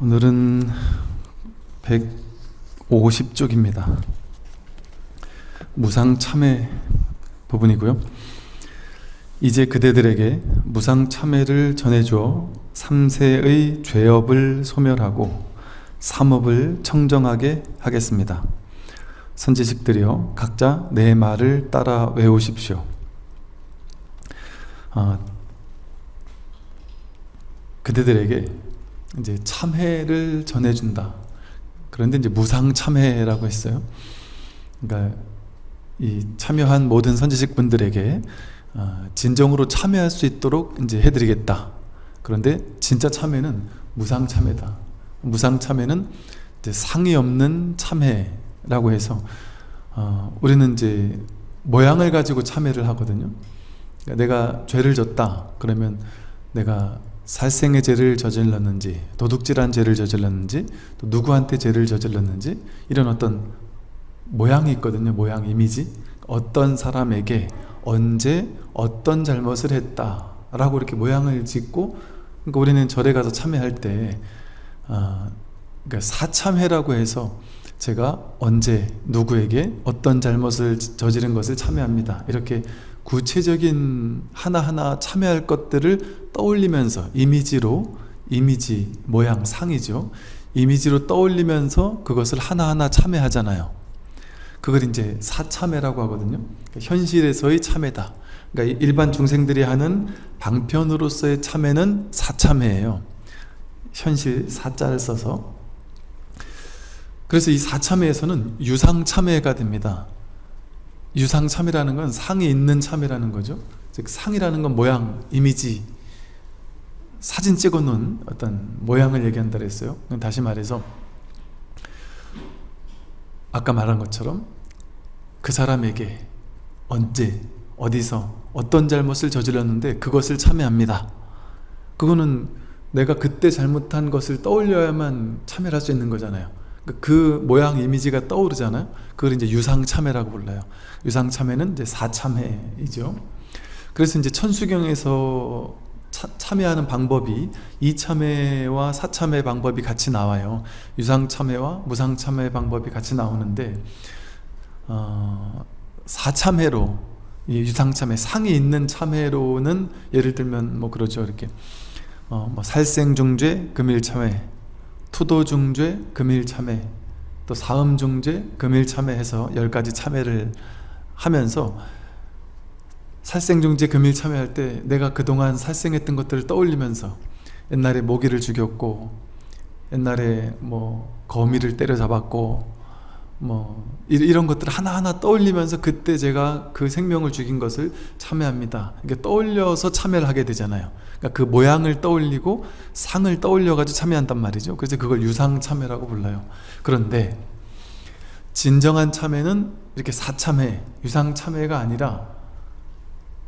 오늘은 150쪽입니다. 무상 참회 부분이고요. 이제 그대들에게 무상 참회를 전해주어 3세의 죄업을 소멸하고 삼업을 청정하게 하겠습니다. 선지식들이여 각자 내 말을 따라 외우십시오. 어, 그대들에게 이제 참회를 전해준다. 그런데 이제 무상 참회라고 했어요. 그러니까 이 참여한 모든 선지식 분들에게 어, 진정으로 참여할 수 있도록 이제 해드리겠다. 그런데 진짜 참회는 무상 참회다. 무상 참회는 상이 없는 참회라고 해서 어, 우리는 이제 모양을 가지고 참회를 하거든요. 그러니까 내가 죄를 졌다. 그러면 내가 살생의 죄를 저질렀는지 도둑질한 죄를 저질렀는지 또 누구한테 죄를 저질렀는지 이런 어떤 모양이 있거든요. 모양 이미지. 어떤 사람에게 언제 어떤 잘못을 했다 라고 이렇게 모양을 짓고 그러니까 우리는 절에 가서 참회할 때 어, 그러니까 사참회라고 해서 제가 언제 누구에게 어떤 잘못을 저지른 것을 참회합니다. 이렇게 구체적인 하나하나 참여할 것들을 떠올리면서 이미지로 이미지 모양 상이죠. 이미지로 떠올리면서 그것을 하나하나 참여하잖아요. 그걸 이제 사참회라고 하거든요. 그러니까 현실에서의 참회다. 그러니까 일반 중생들이 하는 방편으로서의 참회는 사참회예요. 현실 사자를 써서. 그래서 이 사참회에서는 유상참회가 됩니다 유상참이라는 건 상이 있는 참이라는 거죠. 즉 상이라는 건 모양, 이미지 사진 찍어놓은 어떤 모양을 얘기한다 그랬어요. 다시 말해서 아까 말한 것처럼 그 사람에게 언제, 어디서, 어떤 잘못을 저질렀는데 그것을 참여합니다. 그거는 내가 그때 잘못한 것을 떠올려야만 참여할 수 있는 거잖아요 그 모양 이미지가 떠오르잖아요. 그걸 이제 유상참회라고 불러요. 유상참회는 이제 사참회이죠. 그래서 이제 천수경에서 차, 참여하는 방법이 이참회와 사참회 방법이 같이 나와요. 유상참회와 무상참회 방법이 같이 나오는데 어, 사참회로 유상참회 상이 있는 참회로는 예를 들면 뭐 그러죠 이렇게 어, 뭐 살생중죄 금일참회 투도중죄, 금일참회, 또 사음중죄, 금일참회 해서 열 가지 참회를 하면서 살생중죄, 금일참회 할 때 내가 그동안 살생했던 것들을 떠올리면서 옛날에 모기를 죽였고 옛날에 뭐 거미를 때려잡았고 뭐 이런 것들 하나하나 떠올리면서 그때 제가 그 생명을 죽인 것을 참회합니다. 이게 떠올려서 참회를 하게 되잖아요. 그러니까 그 모양을 떠올리고 상을 떠올려 가지고 참회한단 말이죠. 그래서 그걸 유상 참회라고 불러요. 그런데 진정한 참회는 이렇게 사참회, 유상 참회가 아니라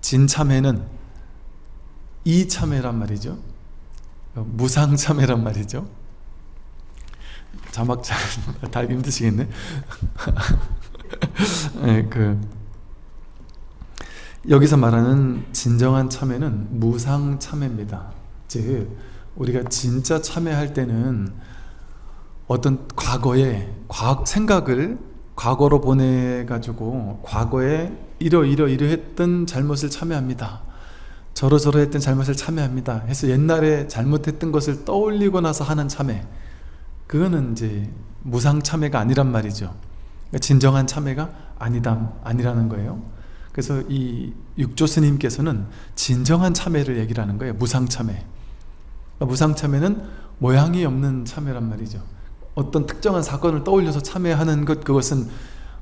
진참회는 이참회란 말이죠. 무상 참회란 말이죠. 자막 잘 달기 힘드시겠네. 네, 그 여기서 말하는 진정한 참회는 무상 참회입니다. 즉 우리가 진짜 참회할 때는 어떤 과거의 과, 생각을 과거로 보내가지고 과거에 이러이러 이러 했던 잘못을 참회합니다. 저러저러 했던 잘못을 참회합니다. 해서 옛날에 잘못했던 것을 떠올리고 나서 하는 참회 그거는 이제 무상 참회가 아니란 말이죠. 그러니까 진정한 참회가 아니다, 아니라는 거예요. 그래서 이 육조 스님께서는 진정한 참회를 얘기를 하는 거예요. 무상 참회. 그러니까 무상 참회는 모양이 없는 참회란 말이죠. 어떤 특정한 사건을 떠올려서 참회하는 것 그것은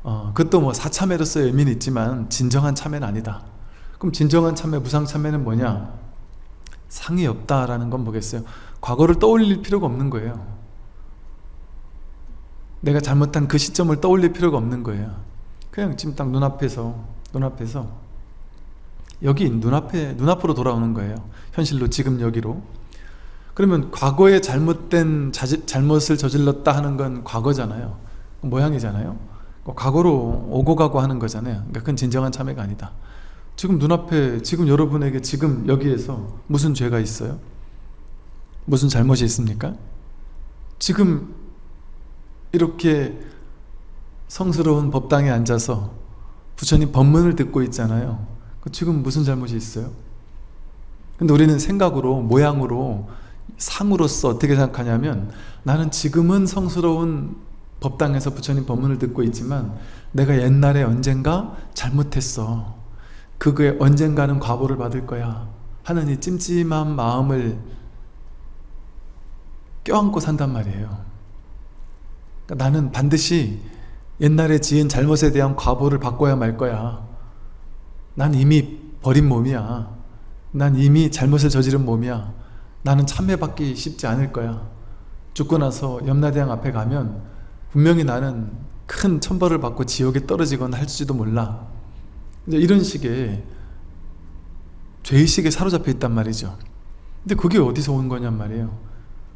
어, 그것도 뭐 사참회로서의 의미는 있지만 진정한 참회는 아니다. 그럼 진정한 참회, 무상 참회는 뭐냐? 상이 없다라는 건 뭐겠어요? 과거를 떠올릴 필요가 없는 거예요. 내가 잘못한 그 시점을 떠올릴 필요가 없는 거예요. 그냥 지금 딱 눈앞에서 눈앞에서 여기 눈앞에 눈앞으로 돌아오는 거예요. 현실로 지금 여기로. 그러면 과거에 잘못된 자지, 잘못을 저질렀다 하는 건 과거잖아요. 모양이잖아요. 과거로 오고 가고 하는 거잖아요. 그러니까 그건 진정한 참회가 아니다. 지금 눈앞에 지금 여러분에게 지금 여기에서 무슨 죄가 있어요? 무슨 잘못이 있습니까? 지금 이렇게 성스러운 법당에 앉아서 부처님 법문을 듣고 있잖아요. 그 지금 무슨 잘못이 있어요? 근데 우리는 생각으로 모양으로 상으로서 어떻게 생각하냐면 나는 지금은 성스러운 법당에서 부처님 법문을 듣고 있지만 내가 옛날에 언젠가 잘못했어. 그거에 언젠가는 과보를 받을 거야 하는 이 찜찜한 마음을 껴안고 산단 말이에요 그러니까 나는 반드시 옛날에 지은 잘못에 대한 과보를 받고야 말 거야. 난 이미 버린 몸이야. 난 이미 잘못을 저지른 몸이야. 나는 참회받기 쉽지 않을 거야. 죽고 나서 염라대왕 앞에 가면 분명히 나는 큰 천벌을 받고 지옥에 떨어지거나 할지도 몰라. 이런 식의 죄의식에 사로잡혀 있단 말이죠. 근데 그게 어디서 온 거냔 말이에요.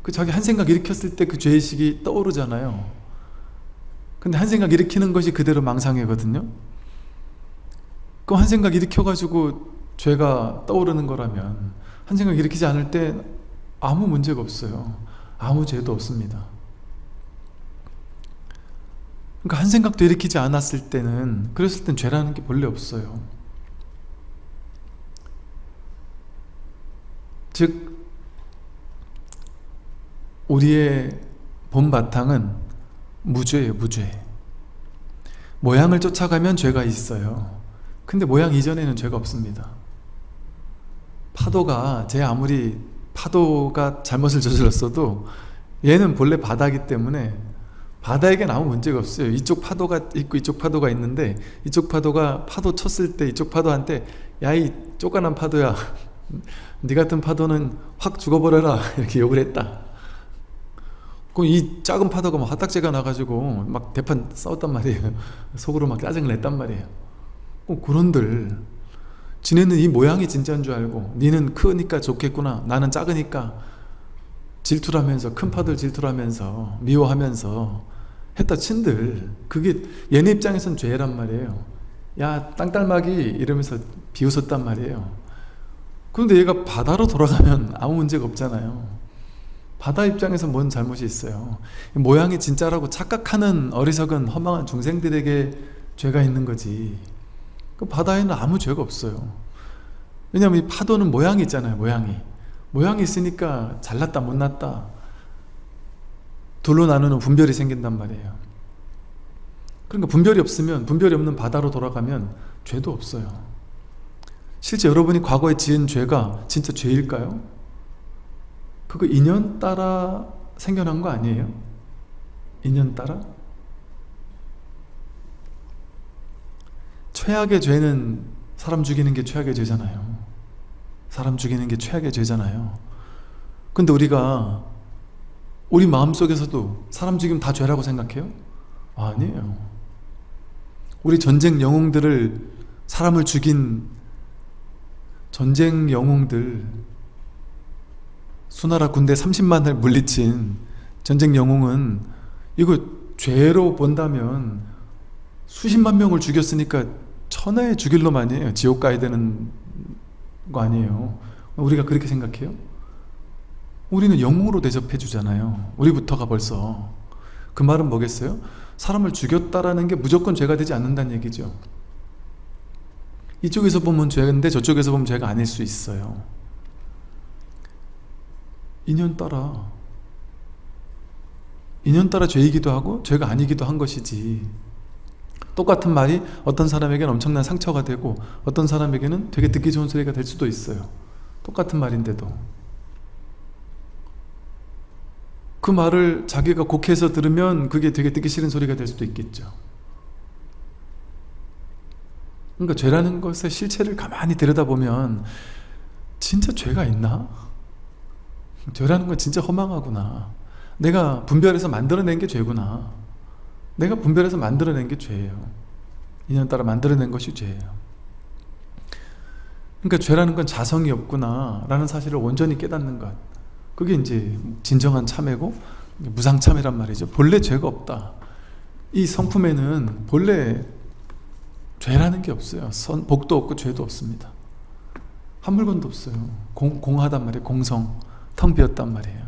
그 자기 한 생각 일으켰을 때 그 죄의식이 떠오르잖아요 근데 한 생각 일으키는 것이 그대로 망상이거든요. 그 한 생각 일으켜가지고 죄가 떠오르는 거라면 한 생각 일으키지 않을 때 아무 문제가 없어요. 아무 죄도 없습니다. 그러니까 한 생각도 일으키지 않았을 때는 그랬을 땐 죄라는 게 본래 없어요. 즉 우리의 본바탕은 무죄예요 무죄. 모양을 쫓아가면 죄가 있어요. 근데 모양 이전에는 죄가 없습니다. 파도가 제 아무리 파도가 잘못을 저질렀어도 얘는 본래 바다이기 때문에 바다에겐 아무 문제가 없어요. 이쪽 파도가 있고 이쪽 파도가 있는데 이쪽 파도가 파도 쳤을 때 이쪽 파도한테 야 이 쪼까난 파도야. 네 같은 파도는 확 죽어버려라. 이렇게 욕을 했다 그럼 이 작은 파도가 막 화딱지가 나가지고 막 대판 싸웠단 말이에요. 속으로 막 짜증을 냈단 말이에요. 어, 그런들 지네는 이 모양이 진짜인 줄 알고 니는 크니까 좋겠구나 나는 작으니까 질투를 하면서 큰 파도를 질투를 하면서 미워하면서 했다 친들. 그게 얘네 입장에선 죄란 말이에요. 야 땅딸막이 이러면서 비웃었단 말이에요. 그런데 얘가 바다로 돌아가면 아무 문제가 없잖아요 바다 입장에서 뭔 잘못이 있어요? 모양이 진짜라고 착각하는 어리석은 허망한 중생들에게 죄가 있는 거지. 그 바다에는 아무 죄가 없어요. 왜냐하면 이 파도는 모양이 있잖아요 모양이. 모양이 있으니까 잘났다 못났다. 둘로 나누는 분별이 생긴단 말이에요. 그러니까 분별이 없으면 분별이 없는 바다로 돌아가면 죄도 없어요. 실제 여러분이 과거에 지은 죄가 진짜 죄일까요? 그거 인연 따라 생겨난 거 아니에요? 인연 따라? 최악의 죄는 사람 죽이는 게 최악의 죄잖아요 사람 죽이는 게 최악의 죄잖아요 근데 우리가 우리 마음속에서도 사람 죽이면 다 죄라고 생각해요? 아니에요 우리 전쟁 영웅들을 사람을 죽인 전쟁 영웅들 수나라 군대 30만을 물리친 전쟁 영웅은 이거 죄로 본다면 수십만 명을 죽였으니까 천하에 죽일 놈 아니에요 지옥 가야 되는 거 아니에요? 우리가 그렇게 생각해요? 우리는 영웅으로 대접해 주잖아요. 우리부터가 벌써. 그 말은 뭐겠어요? 사람을 죽였다라는 게 무조건 죄가 되지 않는다는 얘기죠. 이쪽에서 보면 죄인데 저쪽에서 보면 죄가 아닐 수 있어요 인연 따라. 인연 따라 죄이기도 하고 죄가 아니기도 한 것이지. 똑같은 말이 어떤 사람에게는 엄청난 상처가 되고 어떤 사람에게는 되게 듣기 좋은 소리가 될 수도 있어요. 똑같은 말인데도. 그 말을 자기가 곡해서 들으면 그게 되게 듣기 싫은 소리가 될 수도 있겠죠. 그러니까 죄라는 것의 실체를 가만히 들여다보면 진짜 죄가 있나? 죄라는 건 진짜 허망하구나. 내가 분별해서 만들어낸 게 죄구나. 내가 분별해서 만들어낸 게 죄예요. 인연 따라 만들어낸 것이 죄예요. 그러니까 죄라는 건 자성이 없구나 라는 사실을 온전히 깨닫는 것. 그게 이제 진정한 참회고 무상참회란 말이죠. 본래 죄가 없다. 이 성품에는 본래 죄라는 게 없어요. 선, 복도 없고 죄도 없습니다. 한 물건도 없어요. 공, 공하단 말이에요. 공성 텅 비었단 말이에요.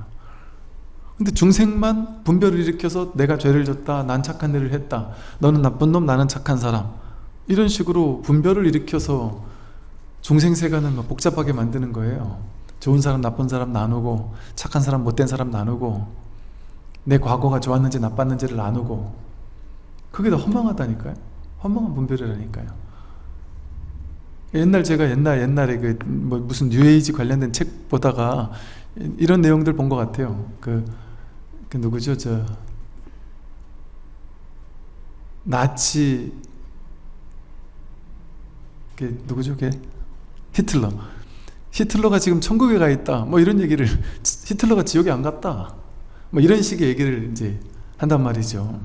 근데 중생만 분별을 일으켜서 내가 죄를 졌다 난 착한 일을 했다 너는 나쁜 놈 나는 착한 사람 이런 식으로 분별을 일으켜서 중생 세간을 막 복잡하게 만드는 거예요. 좋은 사람 나쁜 사람 나누고 착한 사람 못된 사람 나누고 내 과거가 좋았는지 나빴는지를 나누고 그게 더 허망하다니까요. 허망한 분별이라니까요. 옛날 제가 옛날 옛날에 그 뭐 무슨 뉴에이지 관련된 책 보다가 이런 내용들 본 것 같아요. 그, 그 누구죠? 저 나치 그 누구죠? 걔? 히틀러. 히틀러가 지금 천국에 가 있다. 뭐 이런 얘기를 히틀러가 지옥에 안 갔다. 뭐 이런 식의 얘기를 이제 한단 말이죠.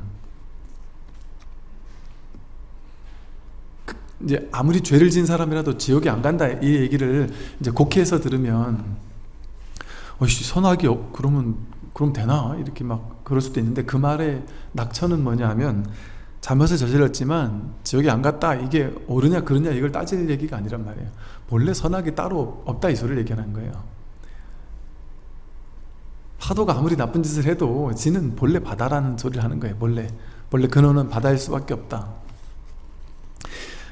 그 이제 아무리 죄를 진 사람이라도 지옥에 안 간다. 이 얘기를 이제 곡해서 들으면 어이씨 선악이 없 그러면 그럼 되나? 이렇게 막 그럴 수도 있는데 그 말의 낙천은 뭐냐 하면 잘못을 저질렀지만 지옥에 안 갔다 이게 옳으냐 그르냐 이걸 따질 얘기가 아니란 말이에요. 본래 선악이 따로 없다 이 소리를 얘기하는 거예요. 파도가 아무리 나쁜 짓을 해도 지는 본래 바다라는 소리를 하는 거예요 본래. 본래 근원은 바다일 수밖에 없다.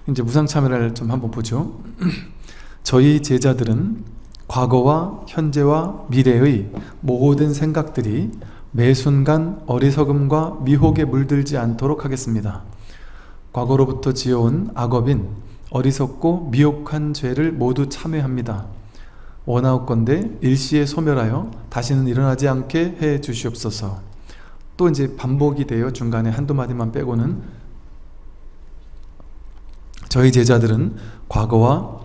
이제 무상참여를 좀 한번 보죠. 저희 제자들은 과거와 현재와 미래의 모든 생각들이 매 순간 어리석음과 미혹에 물들지 않도록 하겠습니다. 과거로부터 지어온 악업인 어리석고 미혹한 죄를 모두 참회합니다. 원하옵건대 일시에 소멸하여 다시는 일어나지 않게 해 주시옵소서. 또 이제 반복이 되어 중간에 한두 마디만 빼고는 저희 제자들은 과거와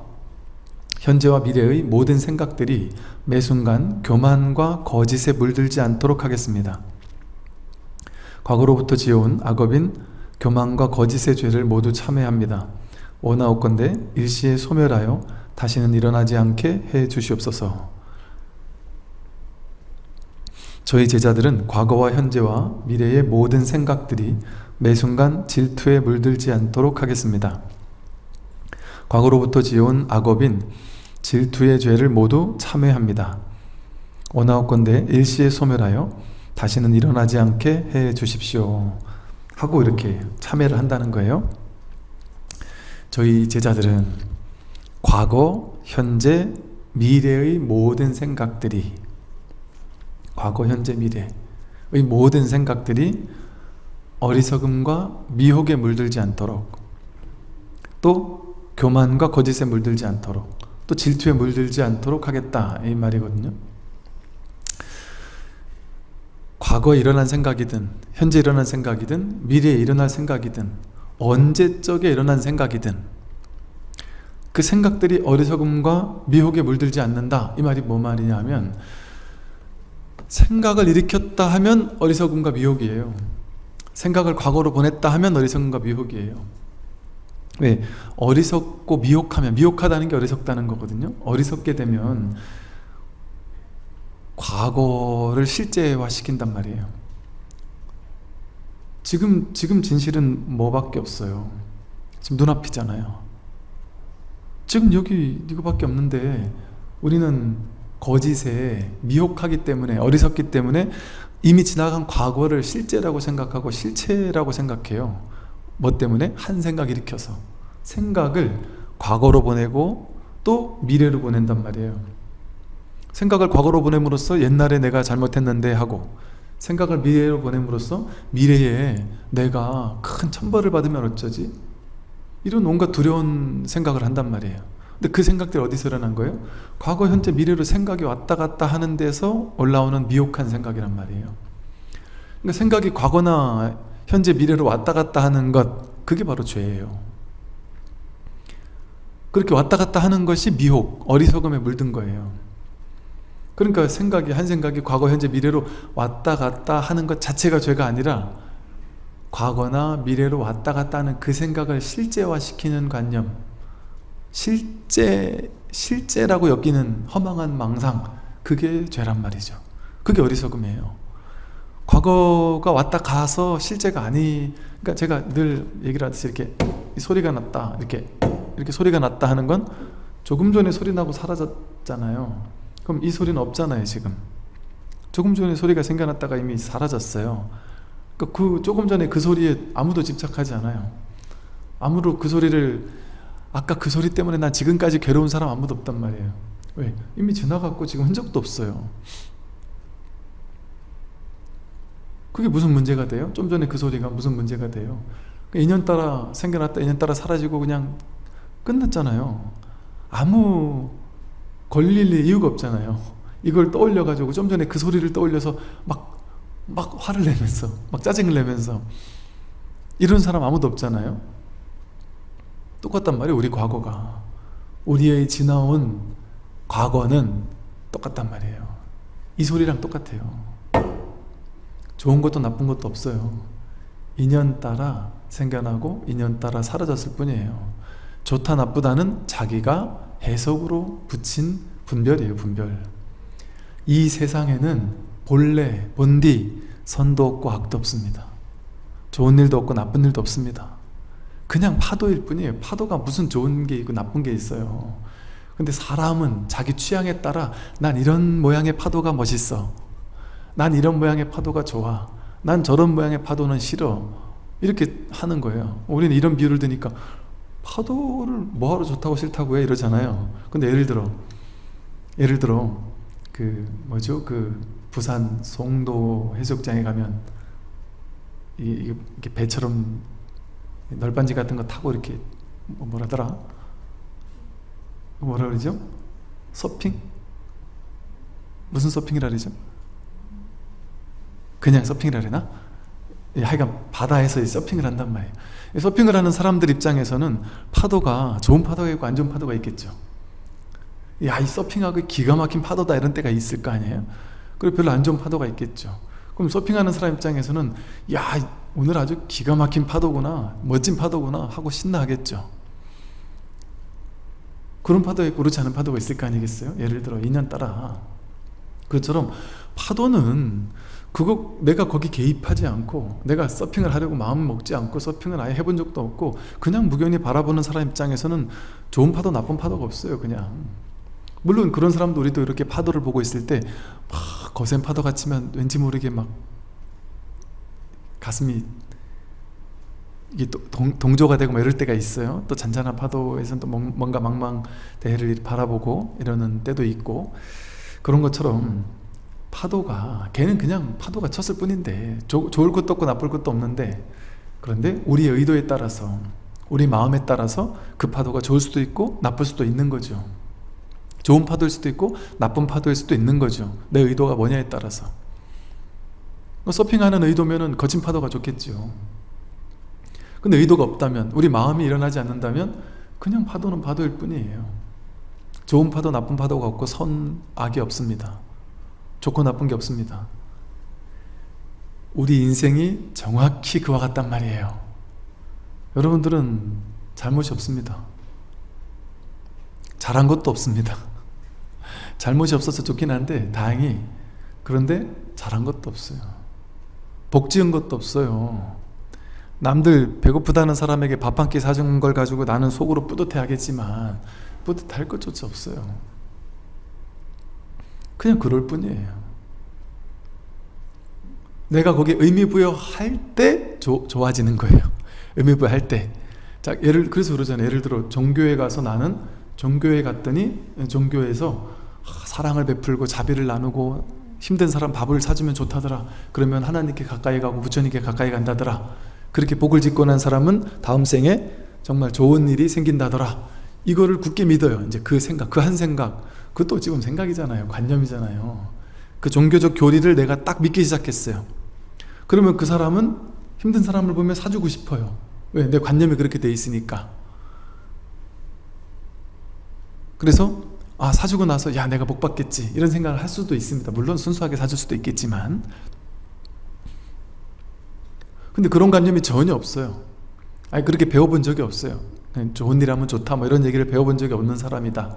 현재와 미래의 모든 생각들이 매 순간 교만과 거짓에 물들지 않도록 하겠습니다. 과거로부터 지어온 악업인 교만과 거짓의 죄를 모두 참회합니다. 원하옵건대 일시에 소멸하여 다시는 일어나지 않게 해 주시옵소서. 저희 제자들은 과거와 현재와 미래의 모든 생각들이 매 순간 질투에 물들지 않도록 하겠습니다. 과거로부터 지어온 악업인 질투의 죄를 모두 참회합니다. 원하옵건대 일시에 소멸하여 다시는 일어나지 않게 해 주십시오. 하고 이렇게 참회를 한다는 거예요. 저희 제자들은 과거, 현재, 미래의 모든 생각들이 과거, 현재, 미래의 모든 생각들이 어리석음과 미혹에 물들지 않도록 또 교만과 거짓에 물들지 않도록 또 질투에 물들지 않도록 하겠다. 이 말이거든요. 과거에 일어난 생각이든 현재 일어난 생각이든 미래에 일어날 생각이든 언제적에 일어난 생각이든 그 생각들이 어리석음과 미혹에 물들지 않는다. 이 말이 뭐 말이냐면 생각을 일으켰다 하면 어리석음과 미혹이에요. 생각을 과거로 보냈다 하면 어리석음과 미혹이에요 왜? 어리석고 미혹하면 미혹하다는 게 어리석다는 거거든요. 어리석게 되면 과거를 실제화 시킨단 말이에요. 지금 지금 진실은 뭐밖에 없어요. 지금 눈앞이잖아요. 지금 여기 이거밖에 없는데 우리는 거짓에 미혹하기 때문에 어리석기 때문에 이미 지나간 과거를 실제라고 생각하고 실체라고 생각해요 뭐 때문에? 한 생각 일으켜서 생각을 과거로 보내고 또 미래로 보낸단 말이에요 생각을 과거로 보냄으로써 옛날에 내가 잘못했는데 하고 생각을 미래로 보냄으로써 미래에 내가 큰 천벌을 받으면 어쩌지? 이런 온갖 두려운 생각을 한단 말이에요 근데 그 생각들이 어디서 일어난 거예요? 과거, 현재, 미래로 생각이 왔다 갔다 하는 데서 올라오는 미혹한 생각이란 말이에요 그러니까 생각이 과거나 현재 미래로 왔다 갔다 하는 것 그게 바로 죄예요. 그렇게 왔다 갔다 하는 것이 미혹, 어리석음에 물든 거예요. 그러니까 생각이 한 생각이 과거, 현재, 미래로 왔다 갔다 하는 것 자체가 죄가 아니라 과거나 미래로 왔다 갔다 하는 그 생각을 실제화시키는 관념 실제, 실제라고 여기는 허망한 망상 그게 죄란 말이죠. 그게 어리석음이에요 과거가 왔다 가서 실제가 아니 그러니까 제가 늘 얘기를 하듯이 이렇게 소리가 났다 이렇게 이렇게 소리가 났다 하는 건 조금 전에 소리 나고 사라졌잖아요. 그럼 이 소리는 없잖아요 지금. 조금 전에 소리가 생겨났다가 이미 사라졌어요. 그, 그 조금 전에 그 소리에 아무도 집착하지 않아요. 아무도 그 소리를 아까 그 소리 때문에 난 지금까지 괴로운 사람 아무도 없단 말이에요. 왜? 이미 지나갔고 지금 흔적도 없어요 그게 무슨 문제가 돼요? 좀 전에 그 소리가 무슨 문제가 돼요? 그 인연 따라 생겨났다 인연 따라 사라지고 그냥 끝났잖아요. 아무 걸릴 이유가 없잖아요. 이걸 떠올려 가지고 좀 전에 그 소리를 떠올려서 막, 막 화를 내면서 막 짜증을 내면서 이런 사람 아무도 없잖아요. 똑같단 말이에요 우리 과거가. 우리의 지나온 과거는 똑같단 말이에요. 이 소리랑 똑같아요 좋은 것도 나쁜 것도 없어요. 인연 따라 생겨나고 인연 따라 사라졌을 뿐이에요. 좋다 나쁘다는 자기가 해석으로 붙인 분별이에요 분별. 이 세상에는 본래 본디 선도 없고 악도 없습니다. 좋은 일도 없고 나쁜 일도 없습니다. 그냥 파도일 뿐이에요. 파도가 무슨 좋은 게 있고 나쁜 게 있어요. 근데 사람은 자기 취향에 따라 난 이런 모양의 파도가 멋있어 난 이런 모양의 파도가 좋아. 난 저런 모양의 파도는 싫어. 이렇게 하는 거예요. 우리는 이런 비유를 드니까 파도를 뭐하러 좋다고 싫다고 해? 이러잖아요. 근데 예를 들어 예를 들어 그 뭐죠? 그 부산 송도 해수욕장에 가면 이, 게 배처럼 널빤지 같은 거 타고 이렇게 뭐 뭐라더라? 뭐라 그러죠? 서핑? 무슨 서핑이라 그러죠 그냥 서핑이라 그러나? 예, 하여간 바다에서 서핑을 한단 말이에요. 서핑을 하는 사람들 입장에서는 파도가 좋은 파도가 있고 안 좋은 파도가 있겠죠. 야이 서핑하고 기가 막힌 파도다 이런 때가 있을 거 아니에요. 그리고 별로 안 좋은 파도가 있겠죠. 그럼 서핑하는 사람 입장에서는 야 오늘 아주 기가 막힌 파도구나 멋진 파도구나 하고 신나하겠죠. 그런 파도가 있고 그렇지 않은 파도가 있을 거 아니겠어요? 예를 들어 인연 따라. 그처럼 파도는 그거 내가 거기 개입하지 않고 내가 서핑을 하려고 마음 먹지 않고 서핑을 아예 해본 적도 없고 그냥 무견히 바라보는 사람 입장에서는 좋은 파도 나쁜 파도가 없어요 그냥. 물론 그런 사람도 우리도 이렇게 파도를 보고 있을 때 막 거센 파도 같지만 왠지 모르게 막 가슴이 이게 또 동, 조가 되고 막 이럴 때가 있어요. 또 잔잔한 파도에서는 또 뭔가 망망대해를 바라보고 이러는 때도 있고 그런 것처럼 파도가 걔는 그냥 파도가 쳤을 뿐인데 조, 좋을 것도 없고 나쁠 것도 없는데 그런데 우리의 의도에 따라서 우리 마음에 따라서 그 파도가 좋을 수도 있고 나쁠 수도 있는 거죠. 좋은 파도일 수도 있고 나쁜 파도일 수도 있는 거죠. 내 의도가 뭐냐에 따라서. 뭐 서핑하는 의도면 거친 파도가 좋겠죠. 근데 의도가 없다면 우리 마음이 일어나지 않는다면 그냥 파도는 파도일 뿐이에요. 좋은 파도 나쁜 파도가 없고 선, 악이 없습니다 좋고 나쁜 게 없습니다. 우리 인생이 정확히 그와 같단 말이에요. 여러분들은 잘못이 없습니다. 잘한 것도 없습니다. 잘못이 없어서 좋긴 한데 다행히 그런데 잘한 것도 없어요. 복 지은 것도 없어요. 남들 배고프다는 사람에게 밥 한 끼 사준 걸 가지고 나는 속으로 뿌듯해 하겠지만 뿌듯할 것조차 없어요 그냥 그럴 뿐이에요. 내가 거기에 의미부여할 때 조, 좋아지는 거예요. 의미부여할 때. 자, 예를, 그래서 그러잖아요. 예를 들어 종교에 가서 나는 종교에 갔더니 종교에서 사랑을 베풀고 자비를 나누고 힘든 사람 밥을 사주면 좋다더라. 그러면 하나님께 가까이 가고 부처님께 가까이 간다더라. 그렇게 복을 짓고 난 사람은 다음 생에 정말 좋은 일이 생긴다더라. 이거를 굳게 믿어요. 이제 그 생각 그 한 생각 그것도 지금 생각이잖아요. 관념이잖아요. 그 종교적 교리를 내가 딱 믿기 시작했어요. 그러면 그 사람은 힘든 사람을 보면 사주고 싶어요. 왜? 내 관념이 그렇게 돼 있으니까. 그래서 아 사주고 나서 야 내가 복 받겠지. 이런 생각을 할 수도 있습니다. 물론 순수하게 사줄 수도 있겠지만. 근데 그런 관념이 전혀 없어요. 아니 그렇게 배워본 적이 없어요. 좋은 일 하면 좋다 뭐 이런 얘기를 배워본 적이 없는 사람이다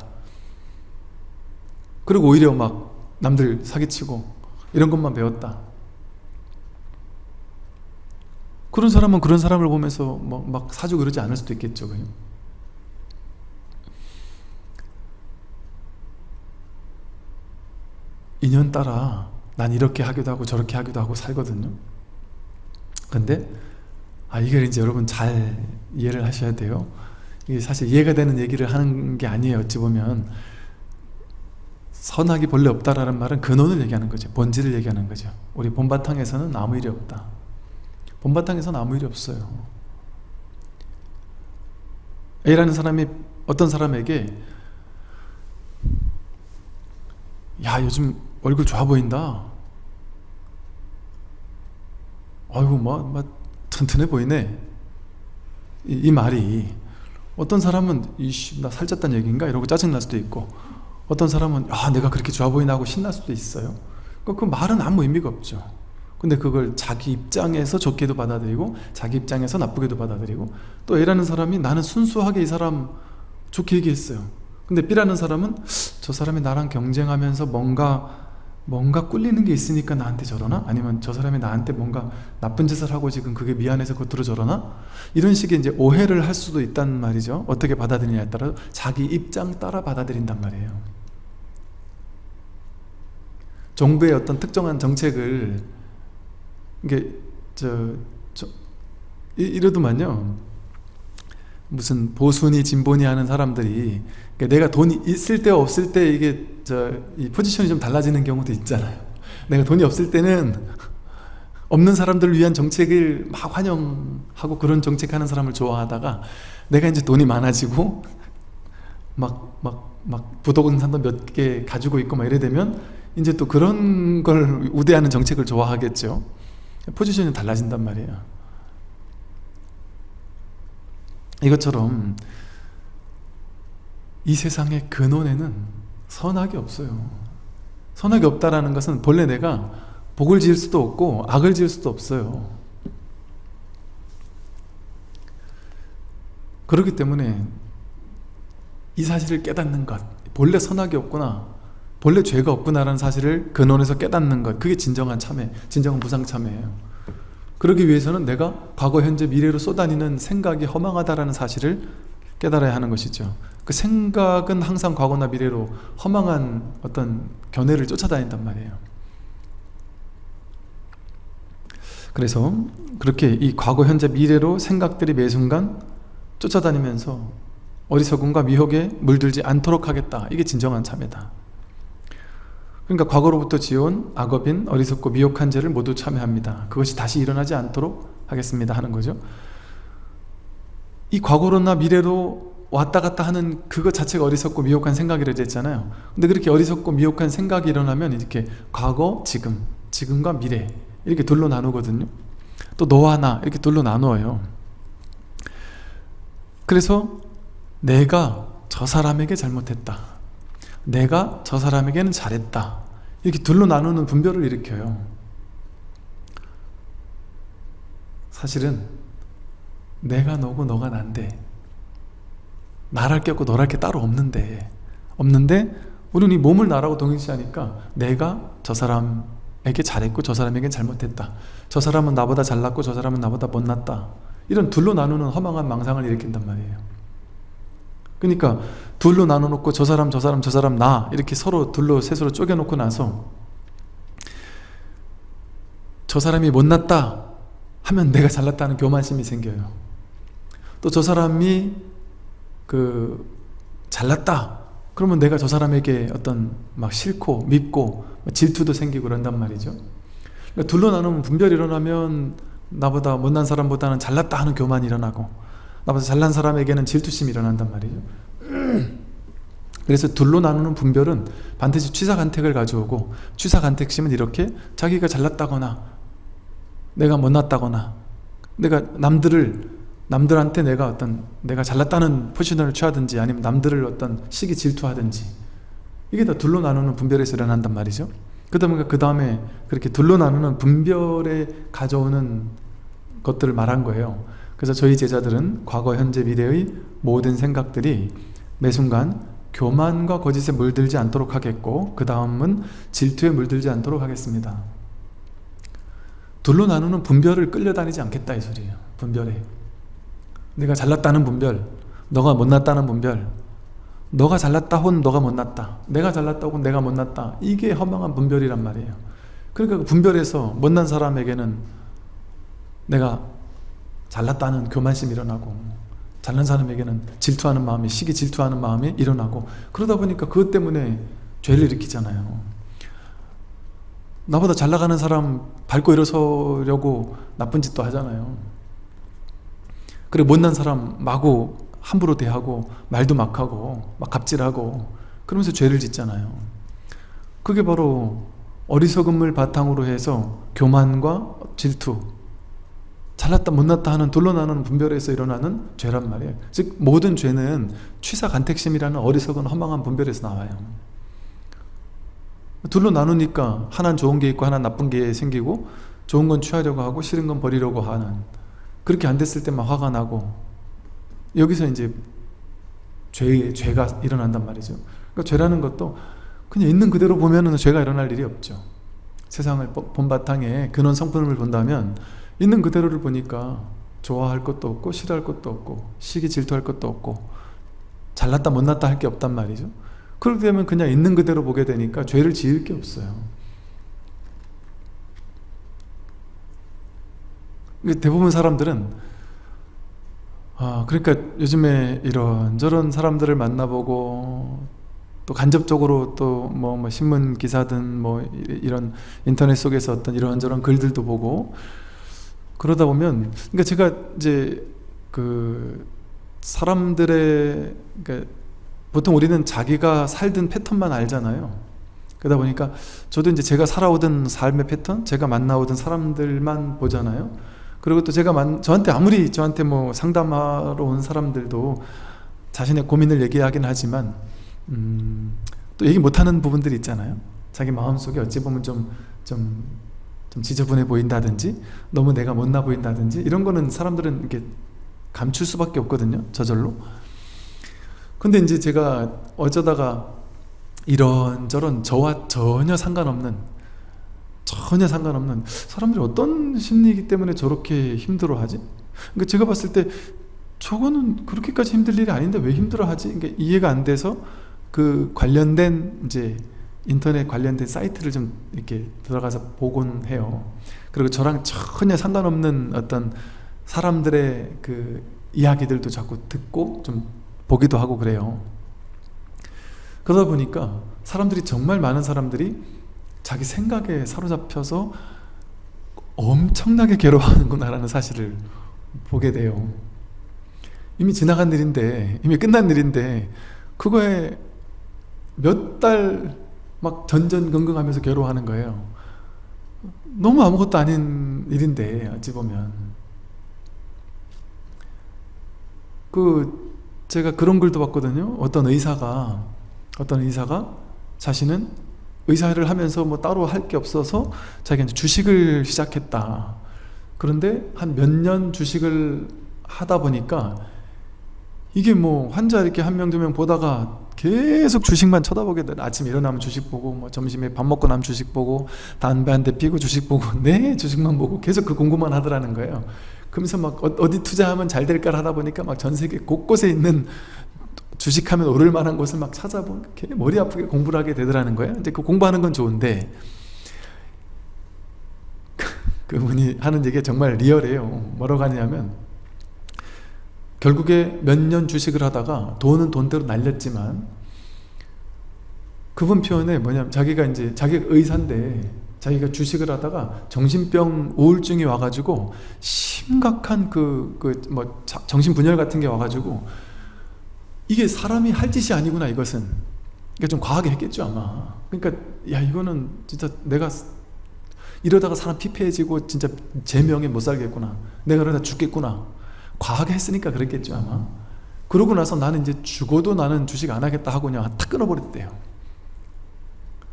그리고 오히려 막 남들 사기치고 이런 것만 배웠다. 그런 사람은 그런 사람을 보면서 뭐 막 사주고 그러지 않을 수도 있겠죠 그냥. 인연 따라 난 이렇게 하기도 하고 저렇게 하기도 하고 살거든요. 근데 아 이걸 이제 여러분 잘 이해를 하셔야 돼요. 이게 사실 이해가 되는 얘기를 하는 게 아니에요 어찌 보면 선악이 본래 없다라는 말은 근원을 얘기하는 거죠. 본질을 얘기하는 거죠. 우리 본바탕에서는 아무 일이 없다. 본바탕에서는 아무 일이 없어요. A라는 사람이 어떤 사람에게 야 요즘 얼굴 좋아 보인다. 아이고 뭐, 뭐 튼튼해 보이네. 이, 이 말이 어떤 사람은 이씨 나 살쪘다는 얘기인가? 이러고 짜증날 수도 있고 어떤 사람은 아 내가 그렇게 좋아 보이나 하고 신날 수도 있어요. 그, 그 말은 아무 의미가 없죠. 근데 그걸 자기 입장에서 좋게도 받아들이고 자기 입장에서 나쁘게도 받아들이고 또 A라는 사람이 나는 순수하게 이 사람 좋게 얘기했어요. 근데 B라는 사람은 저 사람이 나랑 경쟁하면서 뭔가 뭔가 꿀리는 게 있으니까 나한테 저러나? 아니면 저 사람이 나한테 뭔가 나쁜 짓을 하고 지금 그게 미안해서 겉으로 저러나? 이런 식의 이제 오해를 할 수도 있단 말이죠. 어떻게 받아들이냐에 따라 자기 입장 따라 받아들인단 말이에요 정부의 어떤 특정한 정책을 이게 저, 저 이, 이러더만요. 무슨 보수니 진보니 하는 사람들이 그러니까 내가 돈이 있을 때 없을 때 이게 저 이 포지션이 좀 달라지는 경우도 있잖아요. 내가 돈이 없을 때는 없는 사람들을 위한 정책을 막 환영하고 그런 정책하는 사람을 좋아하다가 내가 이제 돈이 많아지고 막 막 막 부동산도 몇 개 가지고 있고 막 이래 되면 이제 또 그런 걸 우대하는 정책을 좋아하겠죠. 포지션이 달라진단 말이에요. 이것처럼 이 세상의 근원에는 선악이 없어요. 선악이 없다라는 것은 본래 내가 복을 지을 수도 없고 악을 지을 수도 없어요. 그렇기 때문에 이 사실을 깨닫는 것 본래 선악이 없구나 본래 죄가 없구나라는 사실을 근원에서 깨닫는 것 그게 진정한 참회, 진정한 무상 참회예요. 그러기 위해서는 내가 과거, 현재, 미래로 쏟아니는 생각이 허망하다라는 사실을 깨달아야 하는 것이죠. 그 생각은 항상 과거나 미래로 허망한 어떤 견해를 쫓아다닌단 말이에요. 그래서 그렇게 이 과거, 현재, 미래로 생각들이 매 순간 쫓아다니면서 어리석음과 미혹에 물들지 않도록 하겠다. 이게 진정한 참회다 그러니까 과거로부터 지어온 악업인 어리석고 미혹한 죄를 모두 참회합니다. 그것이 다시 일어나지 않도록 하겠습니다 하는 거죠. 이 과거로나 미래로 왔다 갔다 하는 그것 자체가 어리석고 미혹한 생각이라 했잖아요. 근데 그렇게 어리석고 미혹한 생각이 일어나면 이렇게 과거, 지금, 지금과 미래 이렇게 둘로 나누거든요. 또 너와 나 이렇게 둘로 나누어요. 그래서 내가 저 사람에게 잘못했다. 내가 저 사람에게는 잘했다 이렇게 둘로 나누는 분별을 일으켜요. 사실은 내가 너고 너가 난데 나랄 게 없고 너랄 게 따로 없는데 없는데 우리는 이 몸을 나라고 동일시하니까 내가 저 사람에게 잘했고 저 사람에게 잘못했다. 저 사람은 나보다 잘났고 저 사람은 나보다 못났다. 이런 둘로 나누는 허망한 망상을 일으킨단 말이에요 그러니까 둘로 나눠놓고 저 사람 저 사람 저 사람 나 이렇게 서로 둘로 셋으로 쪼개놓고 나서 저 사람이 못났다 하면 내가 잘났다는 교만심이 생겨요. 또 저 사람이 그 잘났다 그러면 내가 저 사람에게 어떤 막 싫고 밉고 질투도 생기고 그런단 말이죠. 그러니까 둘로 나누면 분별이 일어나면 나보다 못난 사람보다는 잘났다 하는 교만이 일어나고 나보다 잘난 사람에게는 질투심이 일어난단 말이죠. 그래서 둘로 나누는 분별은 반드시 취사간택을 가져오고 취사간택심은 이렇게 자기가 잘났다거나 내가 못났다거나 내가 남들을 남들한테 내가 어떤 내가 잘났다는 포지션을 취하든지 아니면 남들을 어떤 시기 질투하든지 이게 다 둘로 나누는 분별에서 일어난단 말이죠. 그러다 보니까 그 다음에 그렇게 둘로 나누는 분별에 가져오는 것들을 말한 거예요 그래서 저희 제자들은 과거, 현재, 미래의 모든 생각들이 매 순간 교만과 거짓에 물들지 않도록 하겠고 그 다음은 질투에 물들지 않도록 하겠습니다. 둘로 나누는 분별을 끌려다니지 않겠다 이 소리예요 분별에. 내가 잘났다는 분별 너가 못났다는 분별 너가 잘났다 혹은 너가 못났다 내가 잘났다 혹은 내가 못났다 이게 허망한 분별이란 말이에요. 그러니까 그 분별해서 못난 사람에게는 내가 잘났다는 교만심이 일어나고 잘난 사람에게는 질투하는 마음이 시기 질투하는 마음이 일어나고 그러다 보니까 그것 때문에 죄를 일으키잖아요. 나보다 잘 나가는 사람 밟고 일어서려고 나쁜 짓도 하잖아요. 그리고 못난 사람 마구 함부로 대하고 말도 막 하고 막 갑질하고 그러면서 죄를 짓잖아요. 그게 바로 어리석음을 바탕으로 해서 교만과 질투 잘났다 못났다 하는 둘러나는 분별에서 일어나는 죄란 말이에요. 즉 모든 죄는 취사간택심이라는 어리석은 허망한 분별에서 나와요. 둘로 나누니까 하나는 좋은 게 있고 하나는 나쁜 게 생기고 좋은 건 취하려고 하고 싫은 건 버리려고 하는 그렇게 안 됐을 때만 화가 나고 여기서 이제 죄, 죄가 일어난단 말이죠. 그러니까 죄라는 것도 그냥 있는 그대로 보면 죄가 일어날 일이 없죠. 세상을 본바탕에 근원 성품을 본다면 있는 그대로를 보니까 좋아할 것도 없고 싫어할 것도 없고 시기 질투할 것도 없고 잘났다 못났다 할 게 없단 말이죠. 그렇게 되면 그냥 있는 그대로 보게 되니까 죄를 지을 게 없어요. 대부분 사람들은 아 그러니까 요즘에 이런저런 사람들을 만나보고 또 간접적으로 또뭐 뭐 신문 기사든 뭐 이런 인터넷 속에서 어떤 이런저런 글들도 보고 그러다 보면 그러니까 제가 이제 그 사람들의 그러니까 보통 우리는 자기가 살던 패턴만 알잖아요. 그러다 보니까 저도 이제 제가 살아오던 삶의 패턴 제가 만나오던 사람들만 보잖아요. 그리고 또 제가 만, 저한테 아무리 저한테 뭐 상담하러 온 사람들도 자신의 고민을 얘기하긴 하지만 음, 또 얘기 못하는 부분들이 있잖아요. 자기 마음속에 어찌 보면 좀, 좀, 좀 지저분해 보인다든지 너무 내가 못나 보인다든지 이런 거는 사람들은 이렇게 감출 수밖에 없거든요 저절로 근데 이제 제가 어쩌다가 이런저런 저와 전혀 상관없는 전혀 상관없는 사람들이 어떤 심리이기 때문에 저렇게 힘들어하지? 그러니까 제가 봤을 때 저거는 그렇게까지 힘들 일이 아닌데 왜 힘들어하지? 그러니까 이해가 안 돼서 그 관련된 이제 인터넷 관련된 사이트를 좀 이렇게 들어가서 보곤 해요. 그리고 저랑 전혀 상관없는 어떤 사람들의 그 이야기들도 자꾸 듣고 좀 보기도 하고 그래요. 그러다 보니까 사람들이 정말 많은 사람들이 자기 생각에 사로잡혀서 엄청나게 괴로워하는구나라는 사실을 보게 돼요. 이미 지나간 일인데, 이미 끝난 일인데, 그거에 몇 달 막 전전긍긍하면서 괴로워하는 거예요. 너무 아무것도 아닌 일인데 어찌 보면 그 제가 그런 글도 봤거든요. 어떤 의사가 어떤 의사가 자신은 의사를 하면서 뭐 따로 할 게 없어서 자기가 주식을 시작했다. 그런데 한 몇 년 주식을 하다 보니까 이게 뭐 환자 이렇게 한 명 두 명 보다가 계속 주식만 쳐다보게 돼. 아침 일어나면 주식 보고, 뭐 점심에 밥 먹고 나면 주식 보고, 담배 한 대 피고 주식 보고, 네 주식만 보고 계속 그 공부만 하더라는 거예요. 그러면서 막 어, 어디 투자하면 잘 될까 하다 보니까 막 전 세계 곳곳에 있는 주식하면 오를 만한 곳을 막 찾아보고 머리 아프게 공부를 하게 되더라는 거예요. 이제 그 공부하는 건 좋은데 그분이 하는 얘기가 정말 리얼해요. 뭐라고 하냐면 결국에 몇 년 주식을 하다가 돈은 돈대로 날렸지만 그분 표현에 뭐냐면 자기가 이제 자기가 의사인데 자기가 주식을 하다가 정신병 우울증이 와가지고 심각한 그 그 뭐 정신분열 같은 게 와가지고 이게 사람이 할 짓이 아니구나 이것은. 그러니까 좀 과하게 했겠죠 아마. 그러니까 야 이거는 진짜 내가 이러다가 사람 피폐해지고 진짜 제 명에 못 살겠구나. 내가 그러다 죽겠구나 과하게 했으니까 그랬겠죠 아마. 그러고 나서 나는 이제 죽어도 나는 주식 안 하겠다 하고 그냥 탁 끊어버렸대요.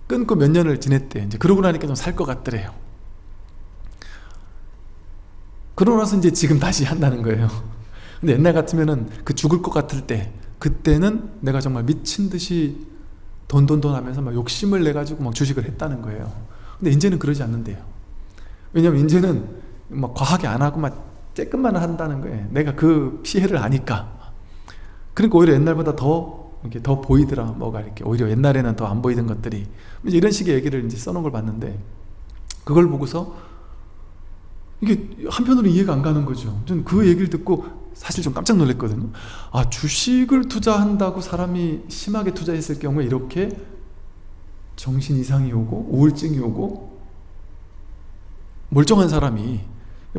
끊고 몇 년을 지냈대 이제 그러고 나니까 좀 살 것 같더래요. 그러고 나서 이제 지금 다시 한다는 거예요. 근데 옛날 같으면은 그 죽을 것 같을 때 그때는 내가 정말 미친 듯이 돈돈돈 하면서 막 욕심을 내 가지고 막 주식을 했다는 거예요. 근데 이제는 그러지 않는데요. 왜냐면 이제는 막 과하게 안 하고 막 쬐끔만 한다는 거예요. 내가 그 피해를 아니까. 그러니까 오히려 옛날보다 더 이렇게 더 보이더라. 뭐가 이렇게 오히려 옛날에는 더 안 보이던 것들이. 이런 식의 얘기를 이제 써놓은 걸 봤는데 그걸 보고서 이게 한편으로 이해가 안 가는 거죠. 저는 그 얘기를 듣고 사실 좀 깜짝 놀랐거든요. 아 주식을 투자한다고 사람이 심하게 투자했을 경우에 이렇게 정신 이상이 오고 우울증이 오고 멀쩡한 사람이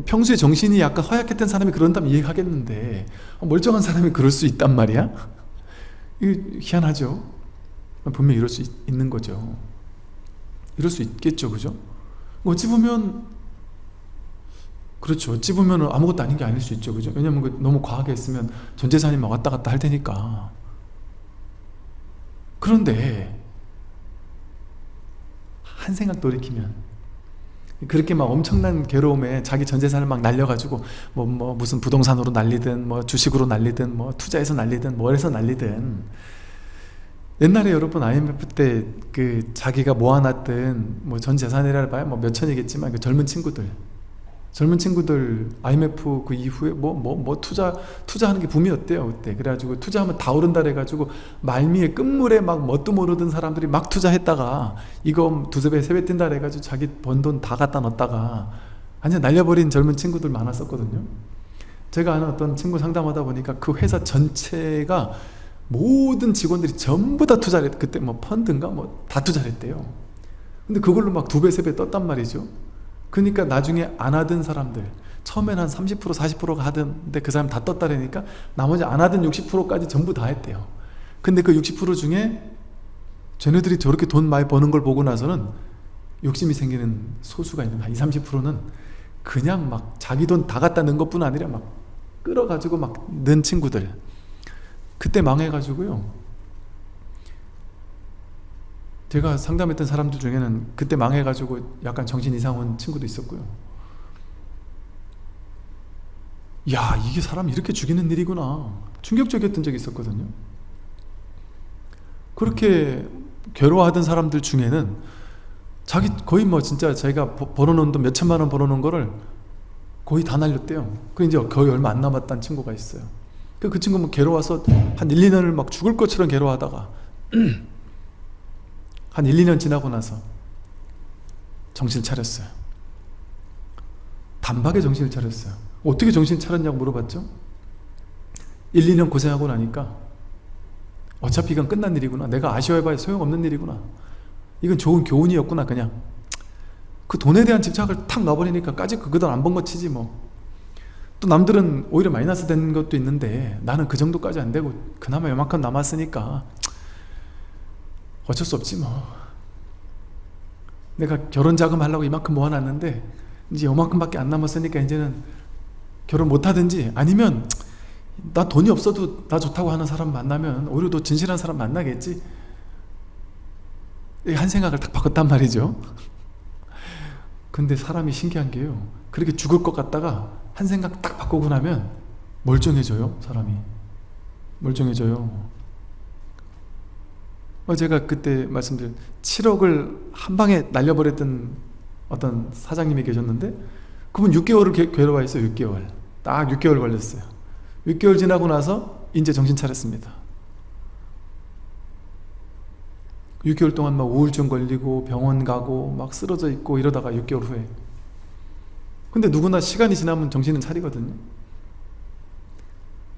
평소에 정신이 약간 허약했던 사람이 그런다면 이해하겠는데 멀쩡한 사람이 그럴 수 있단 말이야? 이 희한하죠 분명히 이럴 수 있, 는 거죠 이럴 수 있겠죠 그죠? 어찌 보면 그렇죠 어찌 보면 아무것도 아닌 게 아닐 수 있죠 그죠? 왜냐면 그 너무 과하게 했으면 전 재산이 막 왔다 갔다 할 테니까 그런데 한 생각 돌이키면 그렇게 막 엄청난 괴로움에 자기 전 재산을 막 날려가지고 뭐, 뭐 무슨 부동산으로 날리든 뭐 주식으로 날리든 뭐 투자해서 날리든 뭐 해서 날리든. 옛날에 여러분 IMF 때 그 자기가 모아놨던 뭐 전 재산이라 봐야 뭐 몇천이겠지만 그 젊은 친구들 젊은 친구들 IMF 그 이후에 뭐 뭐뭐 투자 투자하는 게 붐이었대요 그때? 그래가지고 투자하면 다 오른다 그래가지고 말미에 끝물에 막 뭣도 모르던 사람들이 막 투자했다가 이거 두세 배 세 배 뛴다 그래가지고 자기 번 돈 다 갖다 넣었다가 완전 날려버린 젊은 친구들 많았었거든요. 제가 아는 어떤 친구 상담하다 보니까 그 회사 전체가 모든 직원들이 전부 다 투자를 했 그때 뭐 펀드인가? 뭐 다 투자를 했대요. 근데 그걸로 막 두 배 세 배 떴단 말이죠 그러니까 나중에 안 하던 사람들 처음에는 한30% 40%가 하던데 그 사람 다 떴다라니까 나머지 안 하던 60%까지 전부 다 했대요. 근데 그 60% 중에 쟤네들이 저렇게 돈 많이 버는 걸 보고 나서는 욕심이 생기는 소수가 있는 한 20, 30%는 그냥 막 자기 돈 다 갖다 넣은 것뿐 아니라 막 끌어가지고 막 넣은 친구들. 그때 망해가지고요 제가 상담했던 사람들 중에는 그때 망해가지고 약간 정신 이상 온 친구도 있었고요. 야 이게 사람 이렇게 죽이는 일이구나. 충격적이었던 적이 있었거든요. 그렇게 괴로워하던 사람들 중에는 자기 거의 뭐 진짜 자기가 벌어놓은 돈 몇천만 원 벌어놓은 거를 거의 다 날렸대요. 그 이제 거의 얼마 안 남았다는 친구가 있어요. 그, 그 친구는 뭐 괴로워서 한 1, 2년을 막 죽을 것처럼 괴로워하다가 한 1, 2년 지나고 나서 정신을 차렸어요. 단박에 정신을 차렸어요. 어떻게 정신을 차렸냐고 물어봤죠? 1, 2년 고생하고 나니까 어차피 이건 끝난 일이구나. 내가 아쉬워해봐야 소용없는 일이구나. 이건 좋은 교훈이었구나 그냥. 그 돈에 대한 집착을 탁 놔버리니까 까지 그거도 안번 거 치지 뭐. 또 남들은 오히려 마이너스 된 것도 있는데 나는 그 정도까지 안 되고 그나마 요만큼 남았으니까 어쩔 수 없지 뭐. 내가 결혼 자금 하려고 이만큼 모아놨는데 이제 요만큼밖에 안 남았으니까 이제는 결혼 못하든지 아니면 나 돈이 없어도 나 좋다고 하는 사람 만나면 오히려 더 진실한 사람 만나겠지. 한 생각을 딱 바꿨단 말이죠. 근데 사람이 신기한 게요. 그렇게 죽을 것 같다가 한 생각 딱 바꾸고 나면 멀쩡해져요 사람이. 멀쩡해져요. 어, 제가 그때 말씀드린 7억을 한 방에 날려버렸던 어떤 사장님이 계셨는데 그분 6개월을 괴로워했어요 6개월. 딱 6개월 걸렸어요. 6개월 지나고 나서 이제 정신 차렸습니다. 6개월 동안 막 우울증 걸리고 병원 가고 막 쓰러져 있고 이러다가 6개월 후에. 근데 누구나 시간이 지나면 정신은 차리거든요.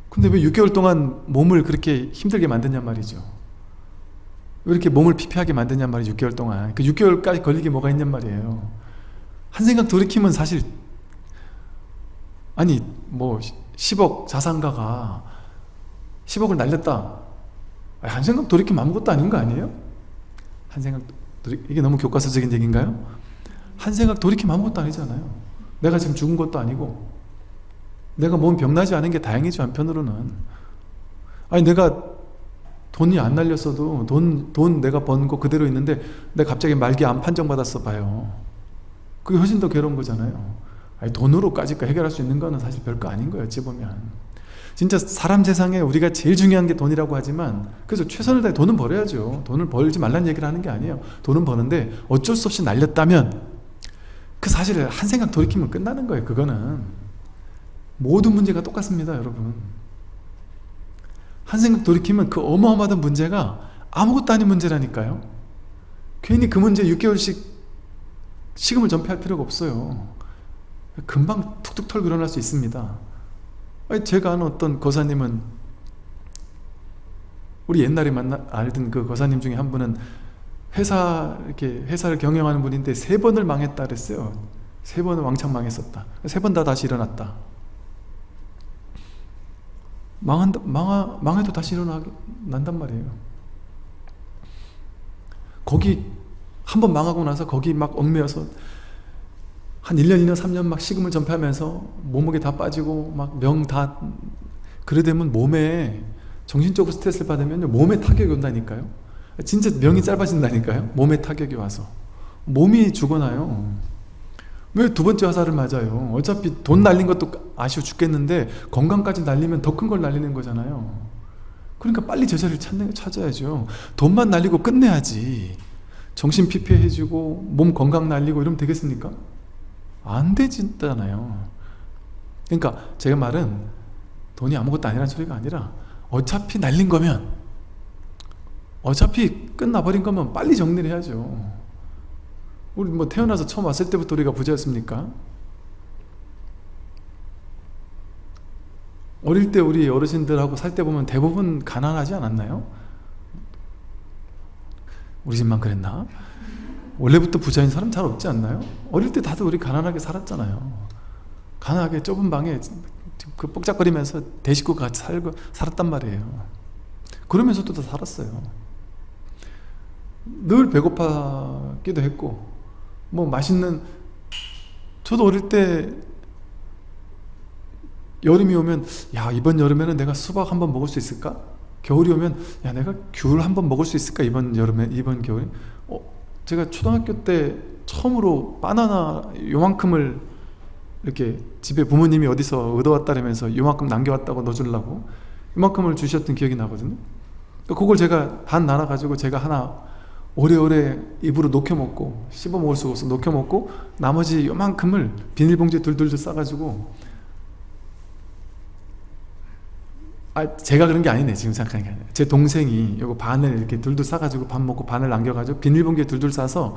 근데 왜 6개월 동안 몸을 그렇게 힘들게 만드냔 말이죠 왜 이렇게 몸을 피폐하게 만드냔 말이에요 6개월 동안. 그 6개월까지 걸리게 뭐가 있냔 말이에요. 한 생각 돌이키면 사실 아니 뭐 10억 자산가가 10억을 날렸다. 한 생각 돌이키면 아무것도 아닌 거 아니에요? 한 생각 돌이 이게 너무 교과서적인 얘기인가요? 한 생각 돌이키면 아무것도 아니잖아요. 내가 지금 죽은 것도 아니고 내가 몸 병나지 않은 게 다행이죠 한편으로는. 아니 내가 돈이 안 날렸어도 돈, 돈 내가 번 거 그대로 있는데 내가 갑자기 말기 암 판정받았어 봐요. 그게 훨씬 더 괴로운 거잖아요. 아니, 돈으로까지 해결할 수 있는 거는 사실 별거 아닌 거예요 어찌 보면. 진짜 사람 세상에 우리가 제일 중요한 게 돈이라고 하지만 그래서 최선을 다해 돈은 벌어야죠. 돈을 벌지 말라는 얘기를 하는 게 아니에요. 돈은 버는데 어쩔 수 없이 날렸다면 그 사실을 한 생각 돌이키면 끝나는 거예요 그거는. 모든 문제가 똑같습니다 여러분 한 생각 돌이키면 그 어마어마한 문제가 아무것도 아닌 문제라니까요. 괜히 그 문제 6개월씩 식음을 전폐할 필요가 없어요. 금방 툭툭 털고 일어날 수 있습니다. 제가 아는 어떤 거사님은 우리 옛날에 만나 알던 그 거사님 중에 한 분은 회사 이렇게 회사를 경영하는 분인데 세 번을 망했다 그랬어요. 세 번을 왕창 망했었다. 세 번 다 다시 일어났다 망한다, 망하, 망해도 다시 일어난단 말이에요. 거기 한 번 망하고 나서 거기 막 얽매여서 한 1년, 2년, 3년 막 식음을 전폐하면서 몸무게 다 빠지고 막 명 다 그래 되면 몸에 정신적으로 스트레스를 받으면 몸에 타격이 온다니까요. 진짜 명이 짧아진다니까요. 몸에 타격이 와서. 몸이 죽어나요 왜 두 번째 화살을 맞아요? 어차피 돈 날린 것도 아쉬워 죽겠는데 건강까지 날리면 더 큰 걸 날리는 거잖아요. 그러니까 빨리 제자리를 찾는, 찾아야죠. 돈만 날리고 끝내야지. 정신 피폐해지고 몸 건강 날리고 이러면 되겠습니까? 안 되잖아요. 그러니까 제가 말은 돈이 아무것도 아니라는 소리가 아니라 어차피 날린 거면 어차피 끝나버린 거면 빨리 정리를 해야죠 우리 뭐 태어나서 처음 왔을 때부터 우리가 부자였습니까? 어릴 때 우리 어르신들하고 살 때 보면 대부분 가난하지 않았나요? 우리 집만 그랬나? 원래부터 부자인 사람 잘 없지 않나요? 어릴 때 다들 우리 가난하게 살았잖아요 가난하게 좁은 방에 그 뻑짝거리면서 대식구가 같이 살고 살았단 말이에요 그러면서도 다 살았어요 늘 배고파기도 했고 뭐 맛있는 저도 어릴 때 여름이 오면 야 이번 여름에는 내가 수박 한번 먹을 수 있을까? 겨울이 오면 야 내가 귤 한번 먹을 수 있을까? 이번 여름에 이번 겨울에? 어, 제가 초등학교 때 처음으로 바나나 요만큼을 이렇게 집에 부모님이 어디서 얻어왔다면서 요만큼 남겨왔다고 넣어주려고 요만큼을 주셨던 기억이 나거든요. 그걸 제가 반 나눠가지고 제가 하나 오래오래 입으로 녹여 먹고 씹어 먹을 수가 없어 녹여 먹고 나머지 요만큼을 비닐봉지에 둘둘둘 싸가지고 아 제가 그런 게 아니네 지금 생각하는 게 아니라 제 동생이 요거 반을 이렇게 둘둘 싸가지고 밥 먹고 반을 남겨가지고 비닐봉지에 둘둘 싸서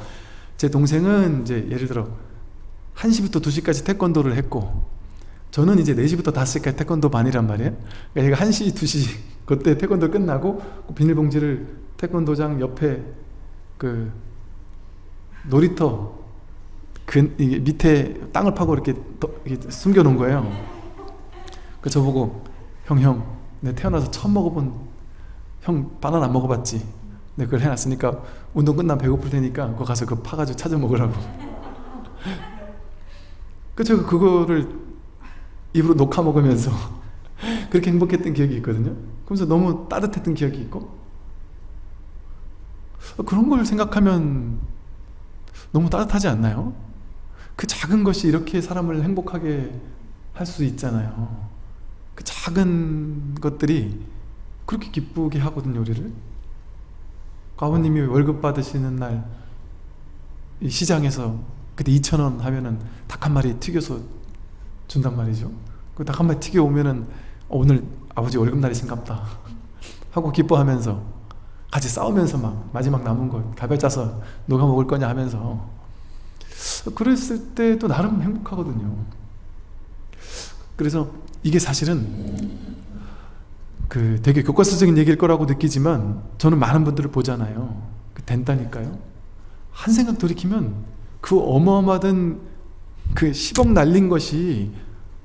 제 동생은 이제 예를 들어 1시부터 2시까지 태권도를 했고 저는 이제 4시부터 5시까지 태권도 반이란 말이에요. 그러니까 제가 1시, 2시 그때 태권도 끝나고 그 비닐봉지를 태권도장 옆에 그 놀이터 그 밑에 땅을 파고 이렇게, 이렇게 숨겨 놓은 거예요. 그 저보고 형 형 내 태어나서 처음 먹어본 형 바나나 안 먹어봤지? 내 그걸 해놨으니까 운동 끝나면 배고플 테니까 그거 가서 그거 파가지고 찾아 먹으라고. 그 제가 그거를 입으로 녹아 먹으면서 그렇게 행복했던 기억이 있거든요. 그러면서 너무 따뜻했던 기억이 있고 그런 걸 생각하면 너무 따뜻하지 않나요? 그 작은 것이 이렇게 사람을 행복하게 할 수 있잖아요. 그 작은 것들이 그렇게 기쁘게 하거든요 우리를. 아버님이 월급 받으시는 날 시장에서 그때 2천원 하면은 닭 한 마리 튀겨서 준단 말이죠. 그 닭 한 마리 튀겨 오면은 어, 오늘 아버지 월급날이신갑다 하고 기뻐하면서 같이 싸우면서 막 마지막 남은 거 가별 짜서 누가 먹을 거냐 하면서. 그랬을 때도 나름 행복하거든요. 그래서 이게 사실은 그 되게 교과서적인 얘기일 거라고 느끼지만 저는 많은 분들을 보잖아요. 그 된다니까요. 한 생각 돌이키면 그 어마어마하던 그 10억 날린 것이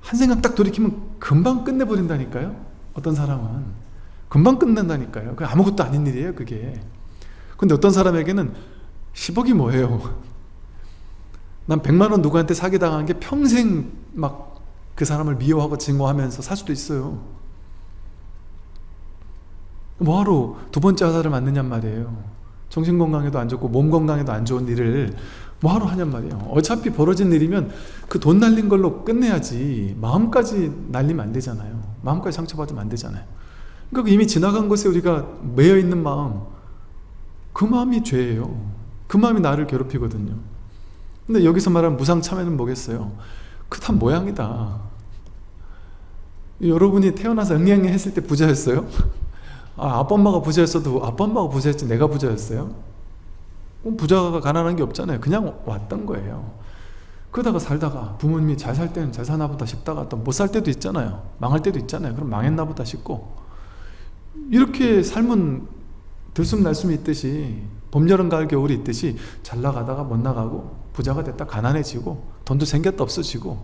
한 생각 딱 돌이키면 금방 끝내버린다니까요. 어떤 사람은 금방 끝낸다니까요. 그 아무것도 아닌 일이에요 그게. 근데 어떤 사람에게는 10억이 뭐예요? 난 100만원 누구한테 사기당한 게 평생 막 그 사람을 미워하고 증오하면서 살 수도 있어요. 뭐하러 두 번째 화살을 맞느냔 말이에요. 정신건강에도 안 좋고 몸 건강에도 안 좋은 일을 뭐하러 하냔 말이에요. 어차피 벌어진 일이면 그 돈 날린 걸로 끝내야지 마음까지 날리면 안 되잖아요. 마음까지 상처받으면 안 되잖아요 그러니까 이미 지나간 것에 우리가 매여 있는 마음 그 마음이 죄예요. 그 마음이 나를 괴롭히거든요. 근데 여기서 말하는 무상참회는 뭐겠어요? 그다 모양이다. 여러분이 태어나서 응애응애 했을 때 부자였어요? 아, 아빠 엄마가 부자였어도 아빠 엄마가 부자였지 내가 부자였어요? 뭐 부자가 가난한 게 없잖아요. 그냥 왔던 거예요. 그러다가 살다가 부모님이 잘 살 때는 잘 사나 보다 싶다가 또 못 살 때도 있잖아요. 망할 때도 있잖아요. 그럼 망했나 보다 싶고 이렇게 삶은 들숨날숨이 있듯이 봄, 여름, 가을, 겨울이 있듯이 잘 나가다가 못 나가고 부자가 됐다 가난해지고 돈도 생겼다 없어지고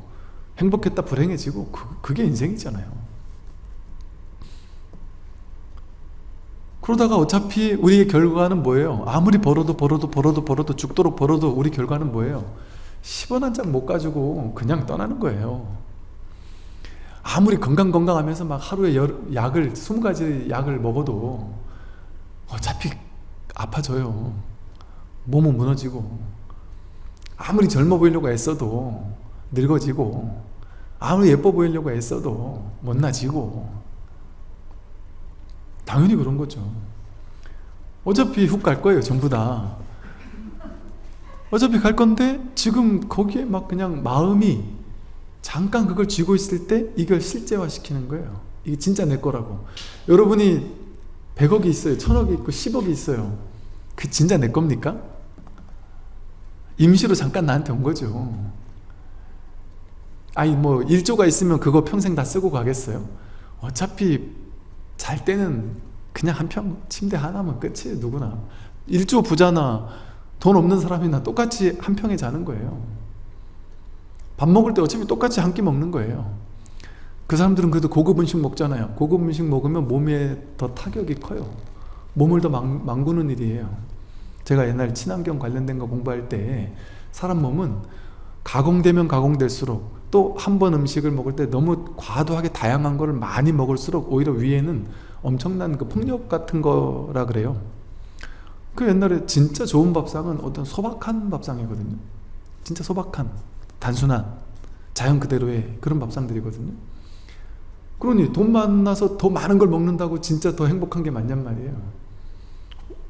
행복했다 불행해지고 그, 그게 인생이잖아요 그러다가 어차피 우리의 결과는 뭐예요? 아무리 벌어도 벌어도 벌어도 벌어도 죽도록 벌어도 우리 결과는 뭐예요? 10원 한 장 못 가지고 그냥 떠나는 거예요 아무리 건강 건강하면서 막 하루에 열, 약을 20가지 약을 먹어도 어차피 아파져요. 몸은 무너지고 아무리 젊어 보이려고 애써도 늙어지고 아무리 예뻐 보이려고 애써도 못나지고 당연히 그런 거죠. 어차피 훅 갈 거예요 전부 다. 어차피 갈 건데 지금 거기에 막 그냥 마음이 잠깐 그걸 쥐고 있을 때 이걸 실제화 시키는 거예요. 이게 진짜 내 거라고. 여러분이 100억이 있어요. 1000억이 있고 10억이 있어요. 그 진짜 내 겁니까? 임시로 잠깐 나한테 온 거죠. 아니 뭐 1조가 있으면 그거 평생 다 쓰고 가겠어요? 어차피 잘 때는 그냥 한 평 침대 하나면 끝이에요 누구나. 1조 부자나 돈 없는 사람이나 똑같이 한 평에 자는 거예요 밥 먹을 때 어차피 똑같이 한 끼 먹는 거예요. 그 사람들은 그래도 고급 음식 먹잖아요. 고급 음식 먹으면 몸에 더 타격이 커요. 몸을 더 망, 망구는 일이에요. 제가 옛날 친환경 관련된 거 공부할 때 사람 몸은 가공되면 가공될수록 또 한 번 음식을 먹을 때 너무 과도하게 다양한 거를 많이 먹을수록 오히려 위에는 엄청난 그 폭력 같은 거라 그래요. 그 옛날에 진짜 좋은 밥상은 어떤 소박한 밥상이거든요. 진짜 소박한 단순한 자연 그대로의 그런 밥상들이거든요. 그러니 돈 만나서 더 많은 걸 먹는다고 진짜 더 행복한 게 맞냔 말이에요.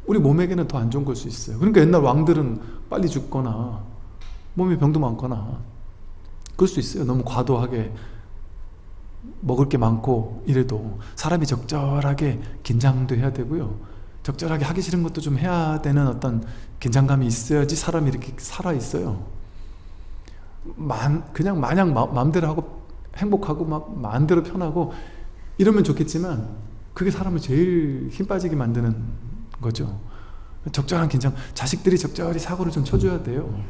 우리 몸에게는 더 안 좋은 걸 수 있어요. 그러니까 옛날 왕들은 빨리 죽거나 몸에 병도 많거나 그럴 수 있어요. 너무 과도하게 먹을 게 많고 이래도 사람이 적절하게 긴장도 해야 되고요. 적절하게 하기 싫은 것도 좀 해야 되는 어떤 긴장감이 있어야지 사람이 이렇게 살아있어요 만, 그냥 마냥 마, 마음대로 하고 행복하고 막 마음대로 편하고 이러면 좋겠지만 그게 사람을 제일 힘 빠지게 만드는 거죠. 적절한 긴장 자식들이 적절히 사고를 좀 쳐줘야 돼요.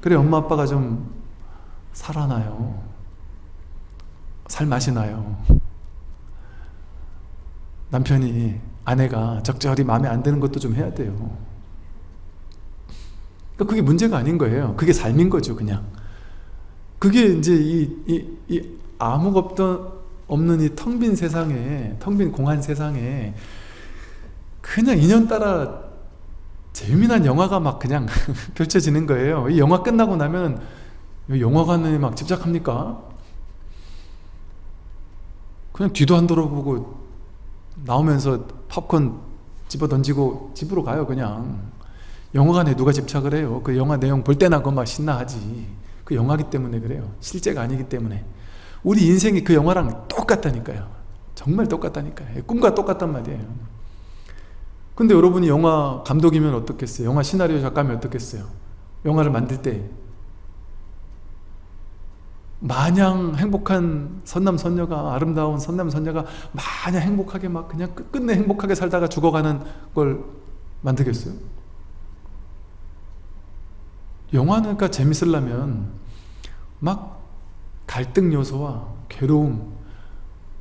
그래 엄마 아빠가 좀 살아나요. 살 맛이 나요. 남편이 아내가 적절히 마음에 안 드는 것도 좀 해야 돼요. 그러니까 그게 문제가 아닌 거예요. 그게 삶인 거죠 그냥 그게 이제 이, 이, 이 아무것도 없는 이 텅 빈 세상에 텅 빈 공한 세상에 그냥 인연따라 재미난 영화가 막 그냥 펼쳐지는 거예요. 이 영화 끝나고 나면 영화관에 막 집착합니까? 그냥 뒤도 안 돌아보고 나오면서 팝콘 집어 던지고 집으로 가요 그냥. 영화관에 누가 집착을 해요? 그 영화 내용 볼 때나 그막 신나하지 그 영화기 때문에 그래요. 실제가 아니기 때문에. 우리 인생이 그 영화랑 똑같다니까요. 정말 똑같다니까요. 꿈과 똑같단 말이에요. 근데 여러분이 영화 감독이면 어떻겠어요? 영화 시나리오 작가면 어떻겠어요? 영화를 만들 때 마냥 행복한 선남선녀가 아름다운 선남선녀가 마냥 행복하게 막 그냥 끝끝내 행복하게 살다가 죽어가는 걸 만들겠어요? 영화는 그러니까 재밌으려면 막 갈등 요소와 괴로움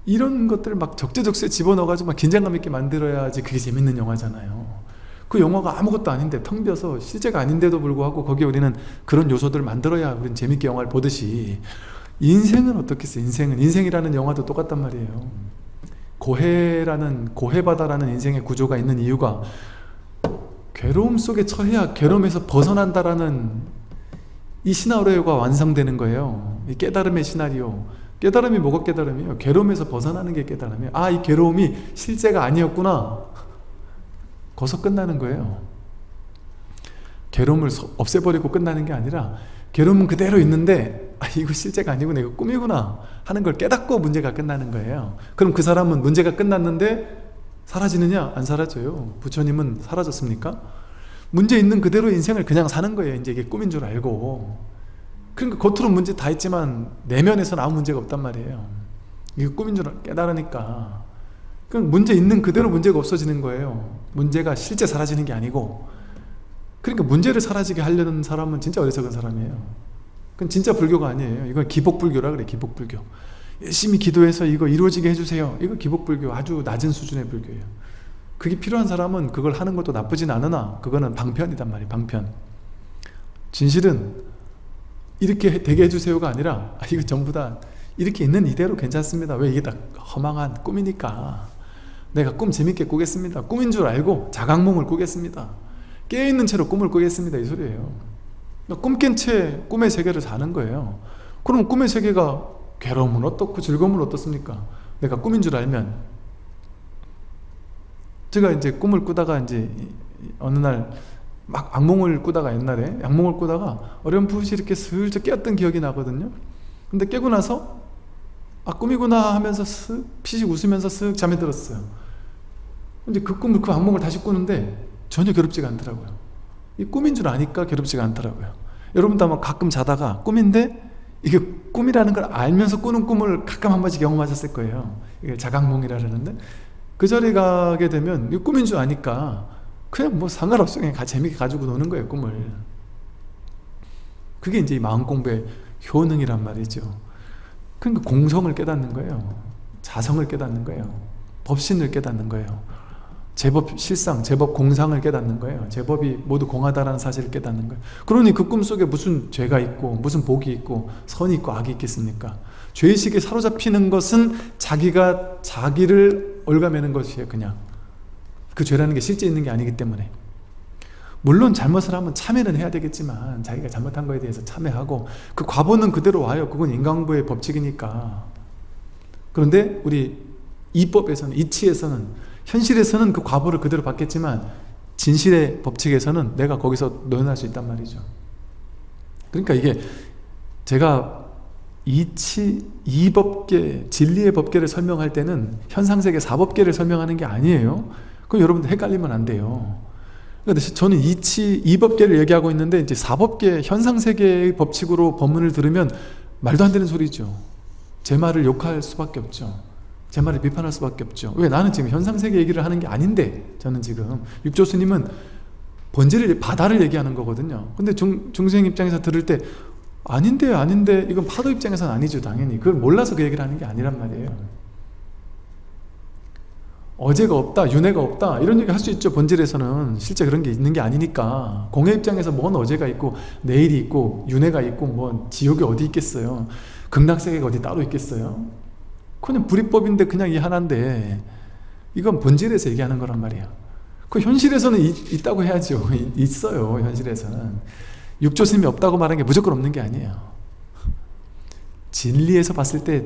이런 것들을 막 적재적소에 집어넣어가지고 막 긴장감 있게 만들어야지 그게 재밌는 영화잖아요. 그 영화가 아무것도 아닌데 텅 비어서 실제가 아닌데도 불구하고 거기에 우리는 그런 요소들을 만들어야 우리는 재밌게 영화를 보듯이 인생은 어떻겠어요 인생은? 인생이라는 영화도 똑같단 말이에요. 고해라는 고해바다라는 인생의 구조가 있는 이유가 괴로움 속에 처해야 괴로움에서 벗어난다라는 이 시나리오가 완성되는 거예요. 이 깨달음의 시나리오. 깨달음이 뭐가 깨달음이에요? 괴로움에서 벗어나는 게 깨달음이에요. 아 이 괴로움이 실제가 아니었구나. 거기서 끝나는 거예요. 괴로움을 없애버리고 끝나는 게 아니라 괴로움은 그대로 있는데 아 이거 실제가 아니고 내가 꿈이구나 하는 걸 깨닫고 문제가 끝나는 거예요. 그럼 그 사람은 문제가 끝났는데 사라지느냐? 안 사라져요? 부처님은 사라졌습니까? 문제 있는 그대로 인생을 그냥 사는 거예요. 이제 이게 꿈인 줄 알고. 그러니까 겉으로 문제 다 있지만 내면에서는 아무 문제가 없단 말이에요. 이게 꿈인 줄 깨달으니까. 그럼 문제 있는 그대로 문제가 없어지는 거예요. 문제가 실제 사라지는 게 아니고. 그러니까 문제를 사라지게 하려는 사람은 진짜 어리석은 사람이에요. 그건 진짜 불교가 아니에요. 이건 기복불교라 그래 기복불교 열심히 기도해서 이거 이루어지게 해주세요. 이거 기복불교 아주 낮은 수준의 불교예요. 그게 필요한 사람은 그걸 하는 것도 나쁘진 않으나 그거는 방편이단 말이에요 방편. 진실은 이렇게 되게 해주세요가 아니라 아, 이거 전부 다 이렇게 있는 이대로 괜찮습니다. 왜 이게 다 허망한 꿈이니까. 내가 꿈 재밌게 꾸겠습니다. 꿈인 줄 알고 자각몽을 꾸겠습니다. 깨어있는 채로 꿈을 꾸겠습니다. 이 소리예요. 꿈 깬 채 꿈의 세계를 사는 거예요. 그럼 꿈의 세계가 괴로움은 어떻고 즐거움은 어떻습니까? 내가 꿈인 줄 알면. 제가 이제 꿈을 꾸다가 이제 어느 날 막 악몽을 꾸다가 옛날에 악몽을 꾸다가 어렴풋이 이렇게 슬쩍 깨었던 기억이 나거든요. 근데 깨고 나서 아 꿈이구나 하면서 쓱 피식 웃으면서 쓱 잠에 들었어요. 근데 그 꿈을 그 악몽을 다시 꾸는데 전혀 괴롭지가 않더라고요. 이 꿈인 줄 아니까 괴롭지가 않더라고요. 여러분도 아마 가끔 자다가 꿈인데 이게 꿈이라는 걸 알면서 꾸는 꿈을 가끔 한 번씩 경험하셨을 거예요. 이게 자각몽이라 그러는데 그 자리에 가게 되면 이 꿈인 줄 아니까 그냥 뭐 상관없어 그냥 재밌게 가지고 노는 거예요 꿈을. 그게 이제 마음 공부의 효능이란 말이죠. 그러니까 공성을 깨닫는 거예요. 자성을 깨닫는 거예요. 법신을 깨닫는 거예요 제법 실상, 제법 공상을 깨닫는 거예요. 제법이 모두 공하다라는 사실을 깨닫는 거예요. 그러니 그 꿈속에 무슨 죄가 있고 무슨 복이 있고 선이 있고 악이 있겠습니까? 죄의식에 사로잡히는 것은 자기가 자기를 올가매는 것이에요 그냥. 그 죄라는 게 실제 있는 게 아니기 때문에. 물론 잘못을 하면 참회는 해야 되겠지만 자기가 잘못한 거에 대해서 참회하고 그 과보는 그대로 와요. 그건 인간부의 법칙이니까. 그런데 우리 이법에서는 이치에서는 현실에서는 그 과보를 그대로 받겠지만 진실의 법칙에서는 내가 거기서 노연할 수 있단 말이죠. 그러니까 이게 제가 이치, 이법계, 진리의 법계를 설명할 때는 현상세계 사법계를 설명하는 게 아니에요. 그럼 여러분들 헷갈리면 안 돼요. 근데 저는 이치, 이법계를 얘기하고 있는데 이제 사법계, 현상세계의 법칙으로 법문을 들으면 말도 안 되는 소리죠. 제 말을 욕할 수밖에 없죠 제 말을 비판할 수밖에 없죠. 왜? 나는 지금 현상세계 얘기를 하는 게 아닌데 저는 지금 육조스님은 번지를 바다를 얘기하는 거거든요. 근데 중, 중생 입장에서 들을 때 아닌데 아닌데 이건 파도 입장에서는 아니죠 당연히. 그걸 몰라서 그 얘기를 하는 게 아니란 말이에요. 어제가 없다 윤회가 없다 이런 얘기 할 수 있죠 본질에서는. 실제 그런 게 있는 게 아니니까. 공예 입장에서 뭔 어제가 있고 내일이 있고 윤회가 있고 뭐 지옥이 어디 있겠어요? 극락세계가 어디 따로 있겠어요 그냥 불이법인데 그냥 이 하나인데 이건 본질에서 얘기하는 거란 말이야. 그 현실에서는 있, 다고 해야죠. 있어요 현실에서는. 육조스님이 없다고 말하는 게 무조건 없는 게 아니에요. 진리에서 봤을 때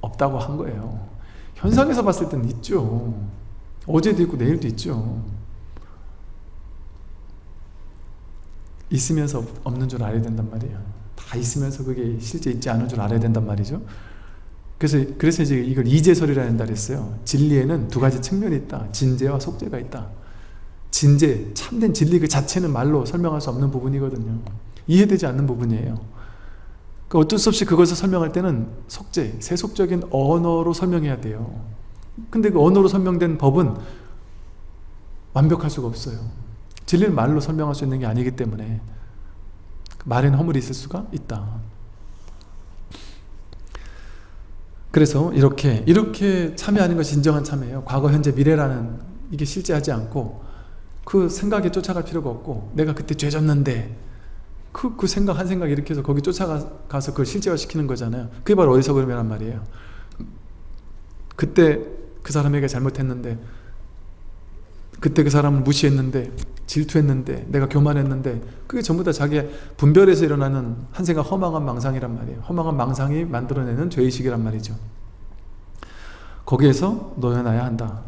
없다고 한 거예요. 현상에서 봤을 때는 있죠. 어제도 있고 내일도 있죠. 있으면서 없는 줄 알아야 된단 말이에요. 다 있으면서 그게 실제 있지 않은 줄 알아야 된단 말이죠 그래서 그래서 이제 이걸 이제설이라 한다 그랬어요 진리에는 두 가지 측면이 있다 진제와 속제가 있다 진제, 참된 진리 그 자체는 말로 설명할 수 없는 부분이거든요 이해되지 않는 부분이에요 그 어쩔 수 없이 그것을 설명할 때는 속죄, 세속적인 언어로 설명해야 돼요. 근데 그 언어로 설명된 법은 완벽할 수가 없어요. 진리를 말로 설명할 수 있는 게 아니기 때문에 말에는 허물이 있을 수가 있다. 그래서 이렇게 이렇게 참여하는 것이 진정한 참여예요. 과거, 현재, 미래라는 이게 실제하지 않고 그 생각에 쫓아갈 필요가 없고 내가 그때 죄 졌는데 그, 그 생각 한 생각 이렇게 해서 거기 쫓아가서 그걸 실제화시키는 거잖아요 그게 바로 그러면 말이에요 그때 그 사람에게 잘못했는데 그때 그 사람을 무시했는데 질투했는데 내가 교만했는데 그게 전부 다 자기의 분별에서 일어나는 한 생각 허망한 망상이란 말이에요. 허망한 망상이 만들어내는 죄의식이란 말이죠. 거기에서 놓여놔야 한다.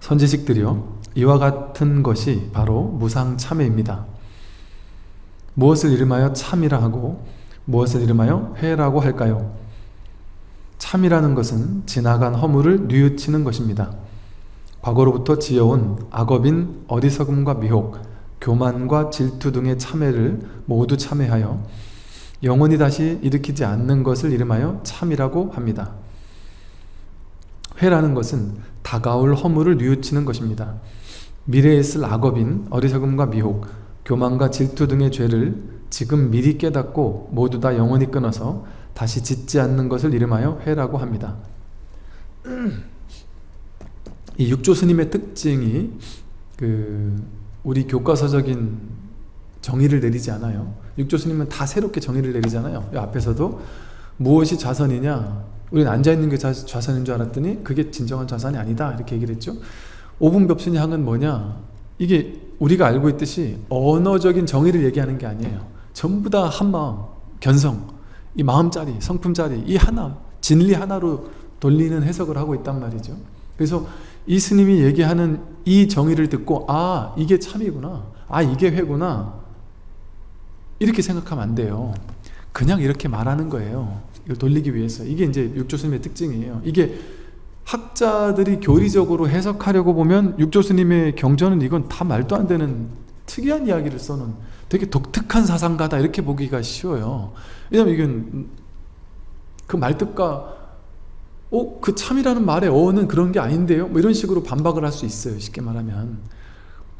선지식들이요 이와 같은 것이 바로 무상참회입니다. 무엇을 이름하여 참이라 하고 무엇을 이름하여 회라고 할까요? 참이라는 것은 지나간 허물을 뉘우치는 것입니다. 과거로부터 지어온 악업인 어리석음과 미혹, 교만과 질투 등의 참회를 모두 참회하여 영원히 다시 일으키지 않는 것을 이름하여 참이라고 합니다. 회라는 것은 다가올 허물을 뉘우치는 것입니다. 미래에 쓸 악업인 어리석음과 미혹, 교만과 질투 등의 죄를 지금 미리 깨닫고 모두 다 영원히 끊어서 다시 짓지 않는 것을 이름하여 회라고 합니다. 이 육조 스님의 특징이 그 우리 교과서적인 정의를 내리지 않아요. 육조 스님은 다 새롭게 정의를 내리잖아요. 앞에서도 무엇이 자선이냐? 우리는 앉아있는 게 좌선인 줄 알았더니 그게 진정한 좌선이 아니다. 이렇게 얘기를 했죠. 오분법신이 항은 뭐냐? 이게 우리가 알고 있듯이 언어적인 정의를 얘기하는 게 아니에요. 전부 다 한마음, 견성, 이 마음짜리, 성품짜리 이 하나, 진리 하나로 돌리는 해석을 하고 있단 말이죠. 그래서 이 스님이 얘기하는 이 정의를 듣고 아 이게 참이구나. 아 이게 회구나. 이렇게 생각하면 안 돼요. 그냥 이렇게 말하는 거예요. 이걸 돌리기 위해서. 이게 이제 육조 스님의 특징이에요. 이게 학자들이 교리적으로 해석하려고 보면 육조 스님의 경전은 이건 다 말도 안 되는 특이한 이야기를 써놓은 되게 독특한 사상가다. 이렇게 보기가 쉬워요. 왜냐면 이건 그 말뜻과 어? 그 참이라는 말의 어는 그런 게 아닌데요? 뭐 이런 식으로 반박을 할 수 있어요 쉽게 말하면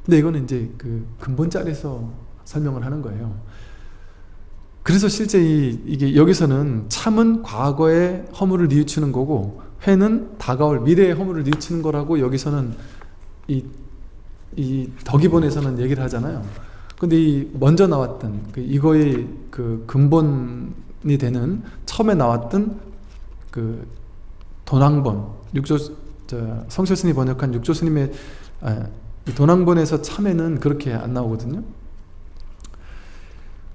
근데 이거는 이제 그 근본자리에서 설명을 하는 거예요 그래서 실제 이, 이게 여기서는 참은 과거의 허물을 뉘우치는 거고 회는 다가올 미래의 허물을 뉘우치는 거라고 여기서는 이, 이 덕이본에서는 얘기를 하잖아요 근데 이 먼저 나왔던 그 이거의 그 근본이 되는 처음에 나왔던 그 도낭본 육조 성철스님 번역한 육조스님의 아, 도낭본에서 참회는 그렇게 안 나오거든요.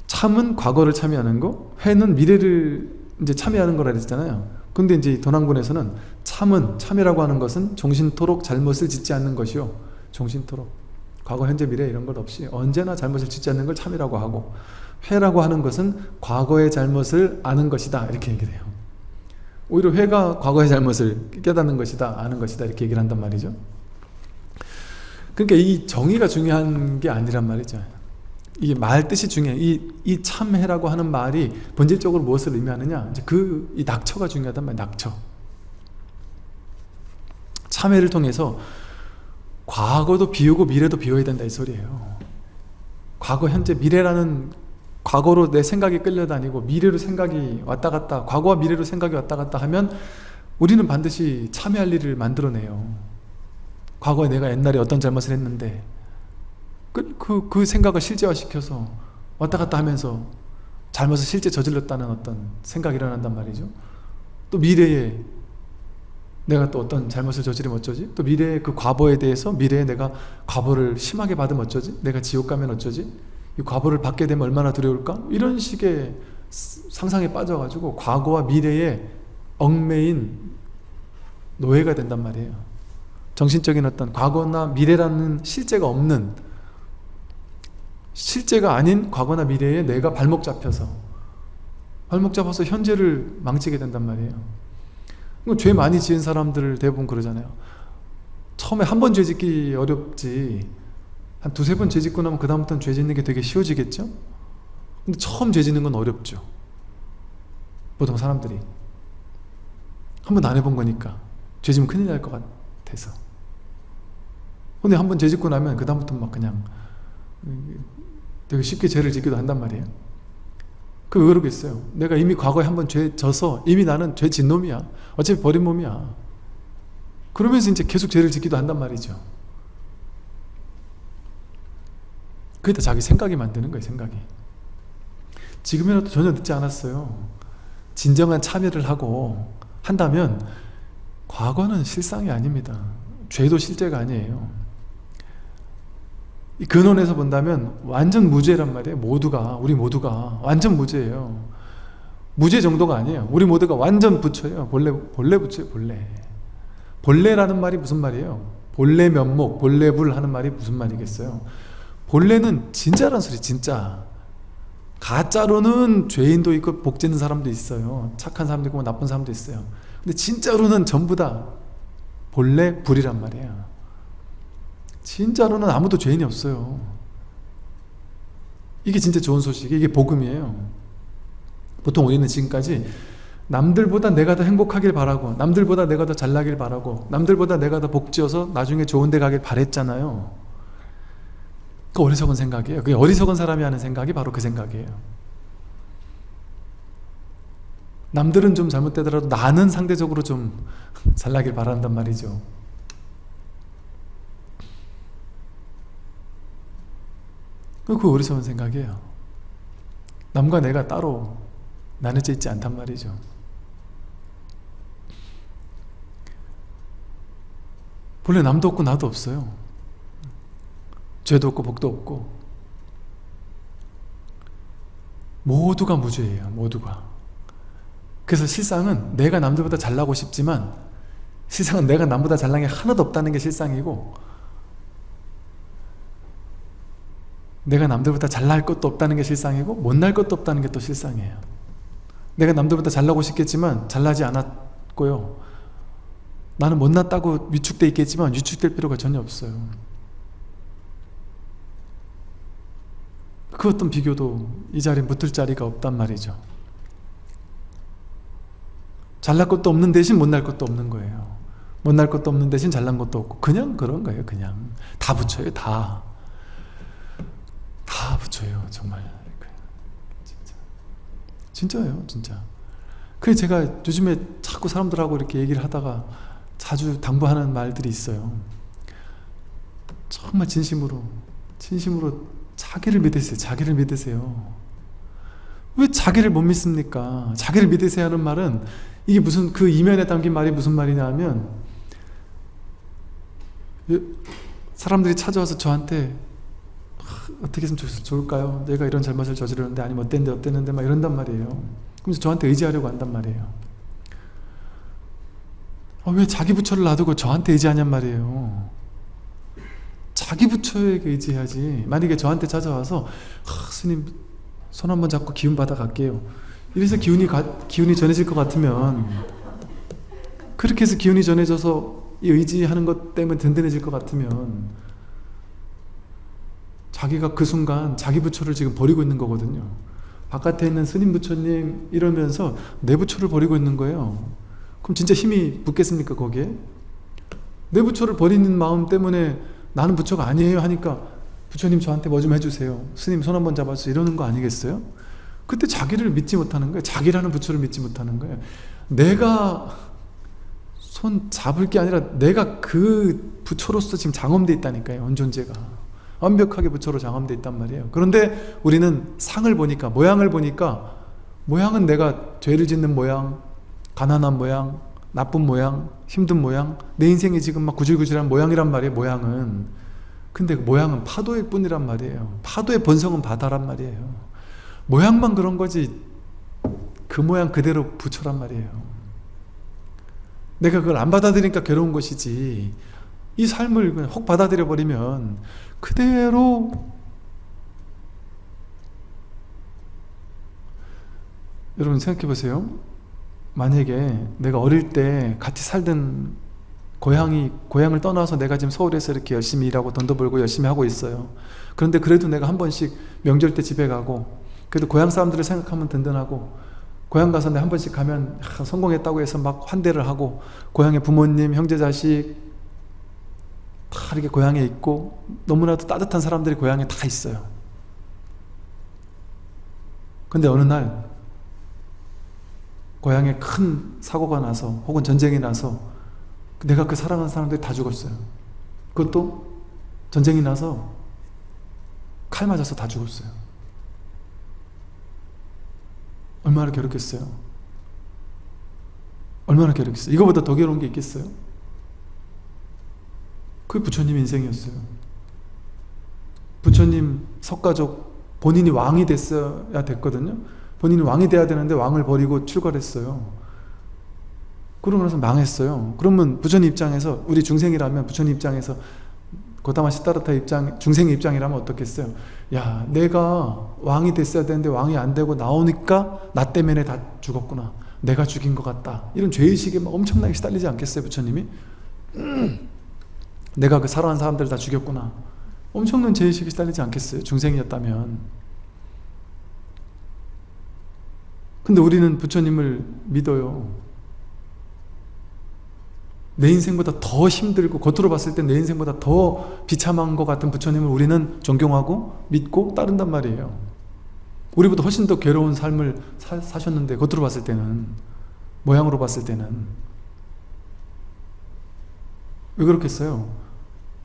참은 과거를 참여하는 거, 회는 미래를 이제 참여하는 거라 그랬잖아요. 근데 이제 도낭본에서는 참은 참여라고 하는 것은 종신토록 잘못을 짓지 않는 것이요. 종신토록 과거, 현재, 미래 이런 것 없이 언제나 잘못을 짓지 않는 걸 참이라고 하고 회라고 하는 것은 과거의 잘못을 아는 것이다 이렇게 얘기를 해요. 오히려 회가 과거의 잘못을 깨닫는 것이다 아는 것이다 이렇게 얘기를 한단 말이죠. 그러니까 이 정의가 중요한 게 아니란 말이죠. 이게 말 뜻이 중요해. 이, 이 참회라고 하는 말이 본질적으로 무엇을 의미하느냐? 이제 그 이 낙처가 중요하단 말이에요 낙처. 참회를 통해서 과거도 비우고 미래도 비워야 된다 이 소리예요. 과거 현재 미래라는 과거로 내 생각이 끌려다니고 미래로 생각이 왔다 갔다 과거와 미래로 생각이 왔다 갔다 하면 우리는 반드시 참여할 일을 만들어내요 과거에 내가 옛날에 어떤 잘못을 했는데 그, 그, 그 생각을 실제화시켜서 왔다 갔다 하면서 잘못을 실제 저질렀다는 어떤 생각이 일어난단 말이죠 또 미래에 내가 또 어떤 잘못을 저지르면 어쩌지? 또 미래의 그 과거에 대해서 미래에 내가 과보를 심하게 받으면 어쩌지? 내가 지옥 가면 어쩌지? 이 과보를 받게 되면 얼마나 두려울까? 이런 식의 상상에 빠져가지고 과거와 미래에 얽매인 노예가 된단 말이에요. 정신적인 어떤 과거나 미래라는 실제가 없는 실제가 아닌 과거나 미래에 내가 발목 잡혀서 발목 잡아서 현재를 망치게 된단 말이에요. 죄 많이 지은 사람들 대부분 그러잖아요. 처음에 한 번 죄 짓기 어렵지 한 두세 번 죄짓고 나면 그 다음부터는 죄 짓는 게 되게 쉬워지겠죠? 근데 처음 죄 짓는 건 어렵죠. 보통 사람들이. 한 번도 안 해본 거니까. 죄 지면 큰일 날 것 같아서. 근데 한 번 죄 짓고 나면 그 다음부터 막 그냥 되게 쉽게 죄를 짓기도 한단 말이에요. 그왜 그러겠어요. 내가 이미 과거에 한 번 죄 져서 이미 나는 죄 진 놈이야. 어차피 버린 몸이야. 그러면서 이제 계속 죄를 짓기도 한단 말이죠 그게 다 자기 생각이 만드는 거예요 생각이. 지금이라도 전혀 늦지 않았어요. 진정한 참여를 하고 한다면 과거는 실상이 아닙니다. 죄도 실제가 아니에요. 이 근원에서 본다면 완전 무죄란 말이에요. 모두가 우리 모두가 완전 무죄예요. 무죄 정도가 아니에요. 우리 모두가 완전 부처예요. 본래 본래 부처예요 본래. 본래라는 말이 무슨 말이에요? 본래 면목 본래불 하는 말이 무슨 말이겠어요 본래는 진짜란 소리 진짜. 가짜로는 죄인도 있고 복 짓는 사람도 있어요. 착한 사람도 있고 나쁜 사람도 있어요. 근데 진짜로는 전부 다 본래 불이란 말이에요 진짜로는 아무도 죄인이 없어요. 이게 진짜 좋은 소식 이게 복음이에요. 보통 우리는 지금까지 남들보다 내가 더 행복하길 바라고 남들보다 내가 더 잘나길 바라고 남들보다 내가 더 복지어서 나중에 좋은 데 가길 바랬잖아요 그 어리석은 생각이에요. 그 어리석은 사람이 하는 생각이 바로 그 생각이에요. 남들은 좀 잘못되더라도 나는 상대적으로 좀 잘나길 바란단 말이죠. 그 어리석은 생각이에요. 남과 내가 따로 나눠져 있지 않단 말이죠. 본래 남도 없고 나도 없어요 죄도 없고 복도 없고. 모두가 무죄예요 모두가. 그래서 실상은 내가 남들보다 잘나고 싶지만 실상은 내가 남보다 잘난 게 하나도 없다는 게 실상이고 내가 남들보다 잘날 것도 없다는 게 실상이고 못날 것도 없다는 게 또 실상이에요. 내가 남들보다 잘나고 싶겠지만 잘나지 않았고요. 나는 못났다고 위축돼 있겠지만 위축될 필요가 전혀 없어요 그 어떤 비교도 이 자리에 붙을 자리가 없단 말이죠. 잘날 것도 없는 대신 못날 것도 없는 거예요. 못날 것도 없는 대신 잘난 것도 없고 그냥 그런 거예요 그냥. 다 붙여요 다. 다 붙여요 정말. 진짜. 진짜예요 진짜. 그래 제가 요즘에 자꾸 사람들하고 이렇게 얘기를 하다가 자주 당부하는 말들이 있어요. 정말 진심으로 진심으로 자기를 믿으세요. 자기를 믿으세요. 왜 자기를 못 믿습니까? 자기를 믿으세요 하는 말은 이게 무슨 그 이면에 담긴 말이 무슨 말이냐 하면 사람들이 찾아와서 저한테 어떻게 했으면 좋을까요? 내가 이런 잘못을 저지르는데 아니면 어땠는데 어땠는데 막 이런단 말이에요. 그래서 저한테 의지하려고 한단 말이에요. 아, 왜 자기 부처를 놔두고 저한테 의지하냔 말이에요 자기 부처에게 의지해야지. 만약에 저한테 찾아와서 아, 스님 손 한번 잡고 기운 받아 갈게요. 이래서 기운이 가, 기운이 전해질 것 같으면 그렇게 해서 기운이 전해져서 의지하는 것 때문에 든든해질 것 같으면 자기가 그 순간 자기 부처를 지금 버리고 있는 거거든요. 바깥에 있는 스님 부처님 이러면서 내 부처를 버리고 있는 거예요. 그럼 진짜 힘이 붙겠습니까 거기에? 내 부처를 버리는 마음 때문에 나는 부처가 아니에요 하니까 부처님 저한테 뭐 좀 해주세요. 스님 손 한번 잡아주세요. 이러는 거 아니겠어요? 그때 자기를 믿지 못하는 거예요. 자기라는 부처를 믿지 못하는 거예요. 내가 손 잡을 게 아니라 내가 그 부처로서 지금 장엄돼 있다니까요 온존재가. 완벽하게 부처로 장엄돼 있단 말이에요. 그런데 우리는 상을 보니까 모양을 보니까 모양은 내가 죄를 짓는 모양 가난한 모양 나쁜 모양 힘든 모양 내 인생이 지금 막 구질구질한 모양이란 말이에요 모양은. 근데 그 모양은 파도일 뿐이란 말이에요. 파도의 본성은 바다란 말이에요. 모양만 그런 거지 그 모양 그대로 부처란 말이에요. 내가 그걸 안 받아들이니까 괴로운 것이지. 이 삶을 그냥 혹 받아들여 버리면 그대로 여러분 생각해 보세요 만약에 내가 어릴 때 같이 살던 고향이 고향을 떠나서 내가 지금 서울에서 이렇게 열심히 일하고 돈도 벌고 열심히 하고 있어요. 그런데 그래도 내가 한 번씩 명절 때 집에 가고 그래도 고향 사람들을 생각하면 든든하고 고향 가서 내가 한 번씩 가면 아, 성공했다고 해서 막 환대를 하고 고향의 부모님, 형제, 자식 다 이렇게 고향에 있고 너무나도 따뜻한 사람들이 고향에 다 있어요. 근데 어느 날 고향에 큰 사고가 나서 혹은 전쟁이 나서 내가 그 사랑하는 사람들이 다 죽었어요. 그것도 전쟁이 나서 칼 맞아서 다 죽었어요. 얼마나 괴롭겠어요? 얼마나 괴롭겠어요? 이거보다 더 괴로운 게 있겠어요? 그게 부처님 인생이었어요. 부처님 석가족 본인이 왕이 됐어야 됐거든요 본인이 왕이 돼야 되는데 왕을 버리고 출가했어요. 그러고 나서 망했어요. 그러면 부처님 입장에서 우리 중생이라면 부처님 입장에서 고다마 시타르타 입장 중생의 입장이라면 어떻겠어요? 야 내가 왕이 됐어야 되는데 왕이 안 되고 나오니까 나 때문에 다 죽었구나. 내가 죽인 것 같다. 이런 죄의식에 엄청나게 시달리지 않겠어요 부처님이? 내가 그 사랑하는 사람들 다 죽였구나. 엄청난 죄의식에 시달리지 않겠어요 중생이었다면 근데 우리는 부처님을 믿어요. 내 인생보다 더 힘들고 겉으로 봤을 때 내 인생보다 더 비참한 것 같은 부처님을 우리는 존경하고 믿고 따른단 말이에요. 우리보다 훨씬 더 괴로운 삶을 사, 사셨는데 겉으로 봤을 때는 모양으로 봤을 때는. 왜 그렇겠어요?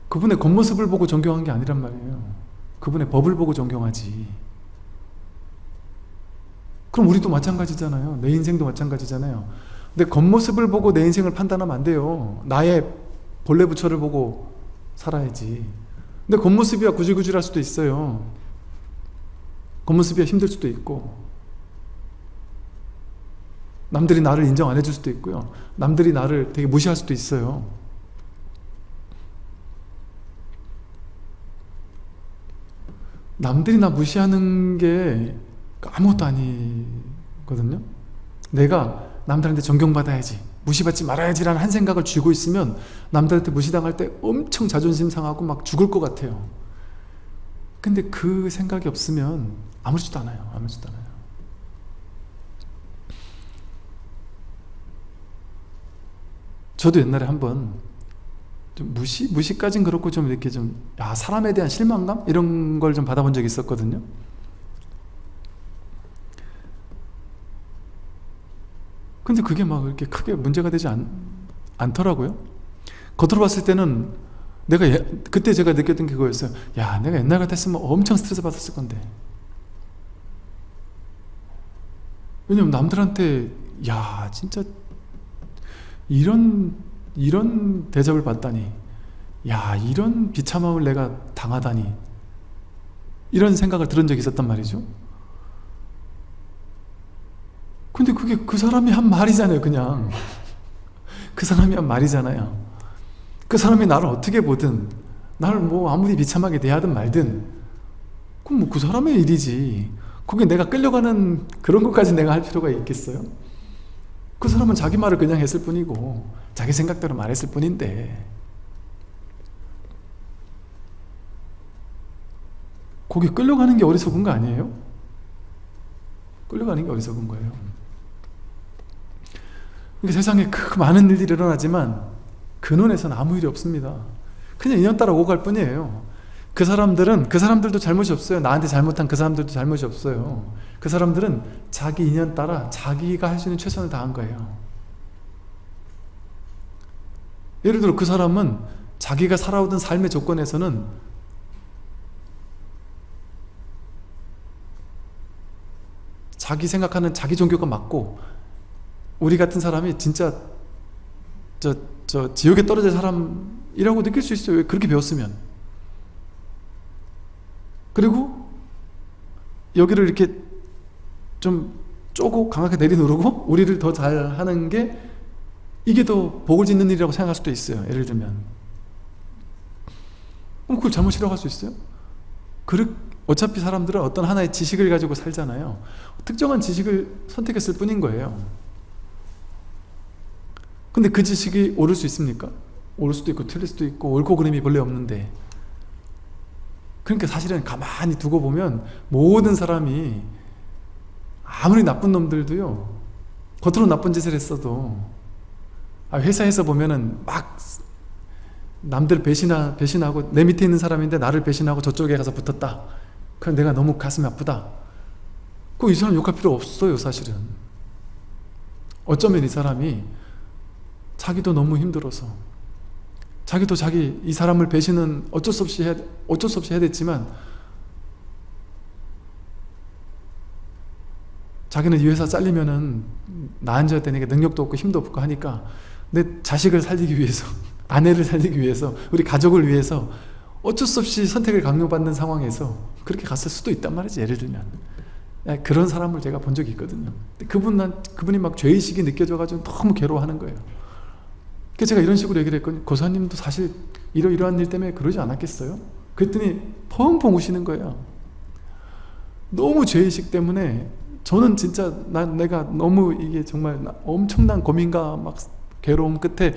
그분의 겉모습을 보고 존경한 게 아니란 말이에요. 그분의 법을 보고 존경하지 그럼 우리도 마찬가지잖아요. 내 인생도 마찬가지잖아요. 근데 겉모습을 보고 내 인생을 판단하면 안 돼요. 나의 본래 부처를 보고 살아야지. 근데 겉모습이야 구질구질할 수도 있어요. 겉모습이야 힘들 수도 있고. 남들이 나를 인정 안 해줄 수도 있고요. 남들이 나를 되게 무시할 수도 있어요. 남들이 나 무시하는 게 아무것도 아니거든요 내가 남들한테 존경받아야지 무시받지 말아야지라는 한 생각을 쥐고 있으면 남들한테 무시당할 때 엄청 자존심 상하고 막 죽을 것 같아요 근데 그 생각이 없으면 아무렇지도 않아요 아무렇지도 않아요 저도 옛날에 한번 좀 무시? 무시까진 그렇고 좀 이렇게 좀 야, 사람에 대한 실망감? 이런 걸 좀 받아본 적이 있었거든요 근데 그게 막 이렇게 크게 문제가 되지 않, 않더라고요. 겉으로 봤을 때는 내가 예, 그때 제가 느꼈던 게 그거였어요. 야 내가 옛날 같았으면 엄청 스트레스 받았을 건데. 왜냐면 남들한테 야 진짜 이런 이런 대접을 받다니. 야 이런 비참함을 내가 당하다니. 이런 생각을 들은 적이 있었단 말이죠 근데 그게 그 사람이 한 말이잖아요 그냥. 그 사람이 한 말이잖아요. 그 사람이 나를 어떻게 보든 나를 뭐 아무리 비참하게 대하든 말든 그럼 뭐 그 사람의 일이지. 거기 내가 끌려가는 그런 것까지 내가 할 필요가 있겠어요? 그 사람은 자기 말을 그냥 했을 뿐이고 자기 생각대로 말했을 뿐인데. 거기 끌려가는 게 어리석은 거 아니에요? 끌려가는 게 어리석은 거예요 그러니까 세상에 그 많은 일들이 일어나지만 근원에서는 아무 일이 없습니다. 그냥 인연 따라 오고 갈 뿐이에요. 그 사람들은 그 사람들도 잘못이 없어요. 나한테 잘못한 그 사람들도 잘못이 없어요. 그 사람들은 자기 인연 따라 자기가 할 수 있는 최선을 다한 거예요. 예를 들어 그 사람은 자기가 살아오던 삶의 조건에서는 자기 생각하는 자기 종교가 맞고 우리 같은 사람이 진짜 저, 저 지옥에 떨어질 사람이라고 느낄 수 있어요. 그렇게 배웠으면. 그리고 여기를 이렇게 좀 쪼고 강하게 내리누르고 우리를 더 잘하는 게 이게 더 복을 짓는 일이라고 생각할 수도 있어요. 예를 들면. 그럼 그걸 잘못이라고 할 수 있어요? 그렇, 어차피 사람들은 어떤 하나의 지식을 가지고 살잖아요. 특정한 지식을 선택했을 뿐인 거예요 근데 그 지식이 옳을 수 있습니까? 옳을 수도 있고 틀릴 수도 있고 옳고 그름이 본래 없는데. 그러니까 사실은 가만히 두고 보면 모든 사람이 아무리 나쁜 놈들도요 겉으로 나쁜 짓을 했어도 아, 회사에서 보면은 막 남들 배신하, 배신하고 내 밑에 있는 사람인데 나를 배신하고 저쪽에 가서 붙었다. 그럼 내가 너무 가슴이 아프다. 그이 사람 욕할 필요 없어요 사실은. 어쩌면 이 사람이 자기도 너무 힘들어서 자기도 자기 이 사람을 배신은 어쩔 수 없이 해야, 어쩔 수 없이 해야 됐지만 자기는 이 회사 잘리면은 나 앉아야 되니까 능력도 없고 힘도 없고 하니까 내 자식을 살리기 위해서 아내를 살리기 위해서 우리 가족을 위해서 어쩔 수 없이 선택을 강요받는 상황에서 그렇게 갔을 수도 있단 말이지 예를 들면. 그런 사람을 제가 본 적이 있거든요. 그분, 그분이 막 죄의식이 느껴져 가지고 너무 괴로워하는 거예요 그래서 제가 이런 식으로 얘기를 했거든요 고사님도 사실 이러이러한 일 때문에 그러지 않았겠어요? 그랬더니 펑펑 우시는 거예요. 너무 죄의식 때문에 저는 진짜 나, 내가 너무 이게 정말 엄청난 고민과 막 괴로움 끝에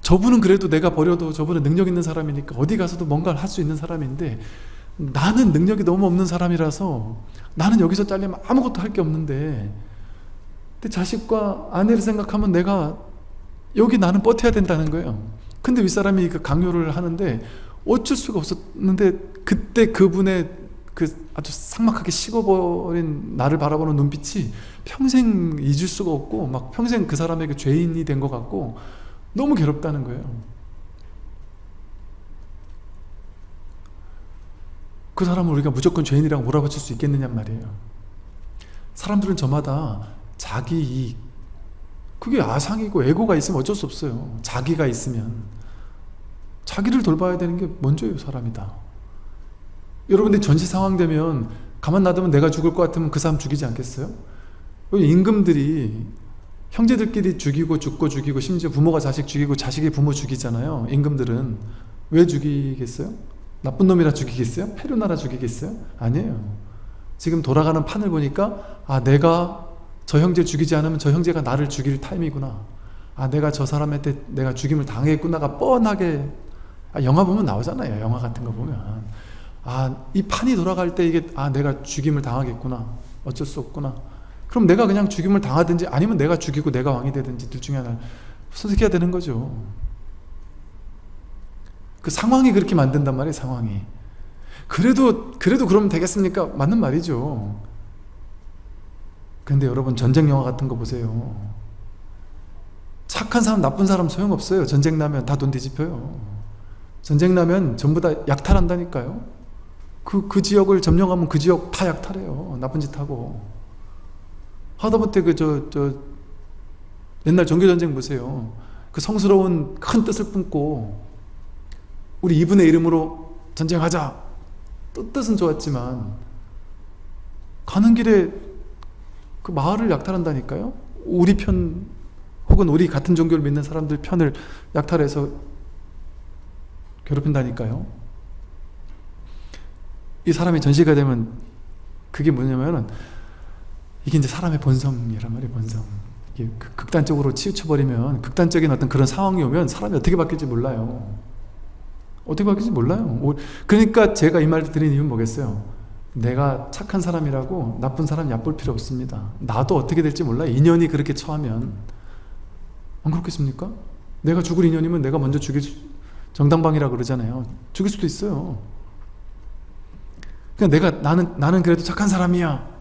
저분은 그래도 내가 버려도 저분은 능력 있는 사람이니까 어디 가서도 뭔가를 할 수 있는 사람인데 나는 능력이 너무 없는 사람이라서 나는 여기서 잘리면 아무것도 할 게 없는데. 근데 자식과 아내를 생각하면 내가 여기 나는 버텨야 된다는 거예요. 근데 윗사람이 그 강요를 하는데 어쩔 수가 없었는데 그때 그분의 그 아주 삭막하게 식어버린 나를 바라보는 눈빛이 평생 잊을 수가 없고 막 평생 그 사람에게 죄인이 된 것 같고 너무 괴롭다는 거예요. 그 사람을 우리가 무조건 죄인이라고 몰아붙일 수 있겠느냐 말이에요. 사람들은 저마다 자기 이익 그게 아상이고 에고가 있으면 어쩔 수 없어요 자기가 있으면 자기를 돌봐야 되는 게 먼저예요 사람이다 여러분들 전시 상황 되면 가만 놔두면 내가 죽을 것 같으면 그 사람 죽이지 않겠어요? 임금들이 형제들끼리 죽이고 죽고 죽이고 심지어 부모가 자식 죽이고 자식이 부모 죽이잖아요 임금들은 왜 죽이겠어요? 나쁜 놈이라 죽이겠어요? 페루나라 죽이겠어요? 아니에요 지금 돌아가는 판을 보니까 아 내가 저 형제 죽이지 않으면 저 형제가 나를 죽일 타임이구나. 아 내가 저 사람한테 내가 죽임을 당했구나가 뻔하게. 아, 영화 보면 나오잖아요 영화 같은 거 보면. 아 이 판이 돌아갈 때 이게 아 내가 죽임을 당하겠구나. 어쩔 수 없구나. 그럼 내가 그냥 죽임을 당하든지 아니면 내가 죽이고 내가 왕이 되든지 둘 중에 하나를 선택해야 되는 거죠. 그 상황이 그렇게 만든단 말이에요 상황이. 그래도 그래도 그러면 되겠습니까? 맞는 말이죠 근데 여러분 전쟁 영화 같은 거 보세요. 착한 사람 나쁜 사람 소용없어요. 전쟁 나면 다 돈 뒤집혀요. 전쟁 나면 전부 다 약탈한다니까요. 그, 그 지역을 점령하면 그 지역 다 약탈해요. 나쁜 짓 하고. 하다못해 그 저 저 옛날 종교전쟁 보세요. 그 성스러운 큰 뜻을 품고 우리 이분의 이름으로 전쟁하자. 뜻은 좋았지만 가는 길에 그 마을을 약탈한다니까요? 우리 편 혹은 우리 같은 종교를 믿는 사람들 편을 약탈해서 괴롭힌다니까요? 이 사람이 전시가 되면 그게 뭐냐면은 이게 이제 사람의 본성이란 말이에요 본성. 이게 극단적으로 치우쳐버리면 극단적인 어떤 그런 상황이 오면 사람이 어떻게 바뀔지 몰라요. 어떻게 바뀔지 몰라요. 그러니까 제가 이 말을 드린 이유는 뭐겠어요 내가 착한 사람이라고 나쁜 사람 얕볼 필요 없습니다. 나도 어떻게 될지 몰라요 인연이 그렇게 처하면. 안 그렇겠습니까? 내가 죽을 인연이면 내가 먼저 죽일 수, 정당방이라 그러잖아요. 죽일 수도 있어요. 그러니까 내가 나는 나는 그래도 착한 사람이야.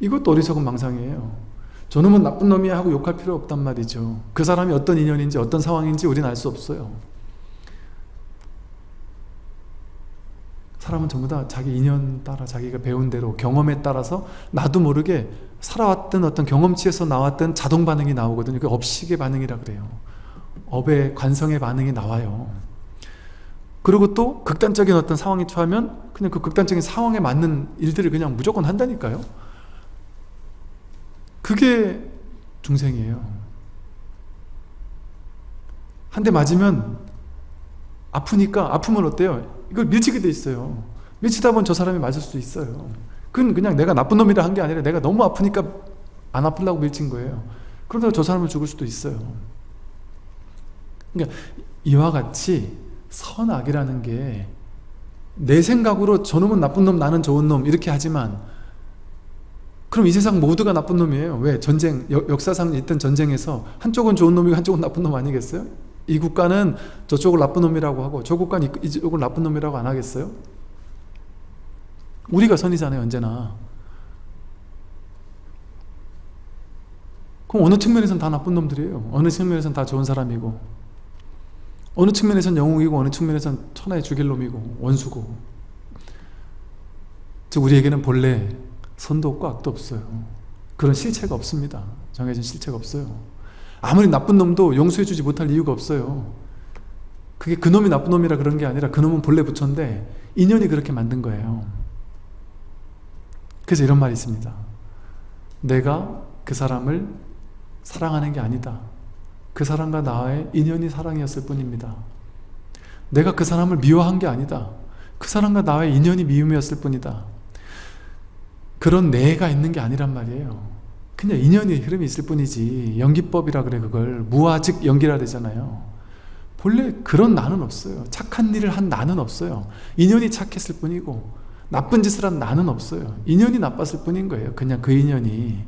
이것도 어리석은 망상이에요. 저놈은 나쁜 놈이야 하고 욕할 필요 없단 말이죠. 그 사람이 어떤 인연인지 어떤 상황인지 우리는 알 수 없어요 사람은 전부 다 자기 인연 따라 자기가 배운 대로 경험에 따라서 나도 모르게 살아왔던 어떤 경험치에서 나왔던 자동 반응이 나오거든요. 그 업식의 반응이라 그래요. 업의 관성의 반응이 나와요. 그리고 또 극단적인 어떤 상황이 처하면 그냥 그 극단적인 상황에 맞는 일들을 그냥 무조건 한다니까요. 그게 중생이에요. 한 대 맞으면 아프니까 아프면 어때요? 이걸 밀치게 돼 있어요. 밀치다 보면 저 사람이 맞을 수 있어요. 그건 그냥 내가 나쁜 놈이라 한 게 아니라 내가 너무 아프니까 안 아플라고 밀친 거예요. 그러다가 저 사람을 죽을 수도 있어요. 그러니까 이와 같이 선악이라는 게 내 생각으로 저놈은 나쁜 놈 나는 좋은 놈 이렇게 하지만 그럼 이 세상 모두가 나쁜 놈이에요. 왜? 전쟁 역 사상 있던 전쟁에서 한쪽은 좋은 놈이고 한쪽은 나쁜 놈 아니겠어요? 이 국가는 저쪽을 나쁜 놈이라고 하고 저 국가는 이쪽을 나쁜 놈이라고 안 하겠어요? 우리가 선이잖아요 언제나. 그럼 어느 측면에서는 다 나쁜 놈들이에요. 어느 측면에서는 다 좋은 사람이고. 어느 측면에서는 영웅이고 어느 측면에서는 천하의 죽일 놈이고 원수고. 즉 우리에게는 본래 선도 없고 악도 없어요. 그런 실체가 없습니다. 정해진 실체가 없어요 아무리 나쁜 놈도 용서해주지 못할 이유가 없어요. 그게 그놈이 나쁜 놈이라 그런 게 아니라 그놈은 본래 부처인데 인연이 그렇게 만든 거예요. 그래서 이런 말이 있습니다. 내가 그 사람을 사랑하는 게 아니다. 그 사람과 나의 인연이 사랑이었을 뿐입니다. 내가 그 사람을 미워한 게 아니다. 그 사람과 나의 인연이 미움이었을 뿐이다. 그런 내가 있는 게 아니란 말이에요 그냥 인연의 흐름이 있을 뿐이지 연기법이라 그래 그걸 무아즉 연기라 되잖아요. 본래 그런 나는 없어요. 착한 일을 한 나는 없어요. 인연이 착했을 뿐이고 나쁜 짓을 한 나는 없어요. 인연이 나빴을 뿐인 거예요. 그냥 그 인연이.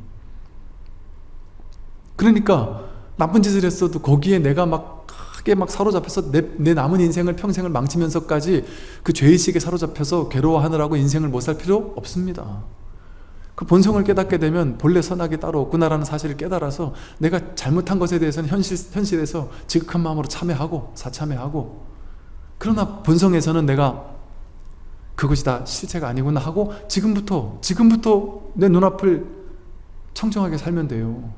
그러니까 나쁜 짓을 했어도 거기에 내가 막 크게 막 사로잡혀서 내, 내 남은 인생을 평생을 망치면서까지 그 죄의식에 사로잡혀서 괴로워하느라고 인생을 못 살 필요 없습니다 그 본성을 깨닫게 되면 본래 선악이 따로 없구나라는 사실을 깨달아서 내가 잘못한 것에 대해서는 현실, 현실에서 지극한 마음으로 참회하고 사참회하고 그러나 본성에서는 내가 그것이 다 실체가 아니구나 하고 지금부터 지금부터 내 눈앞을 청정하게 살면 돼요.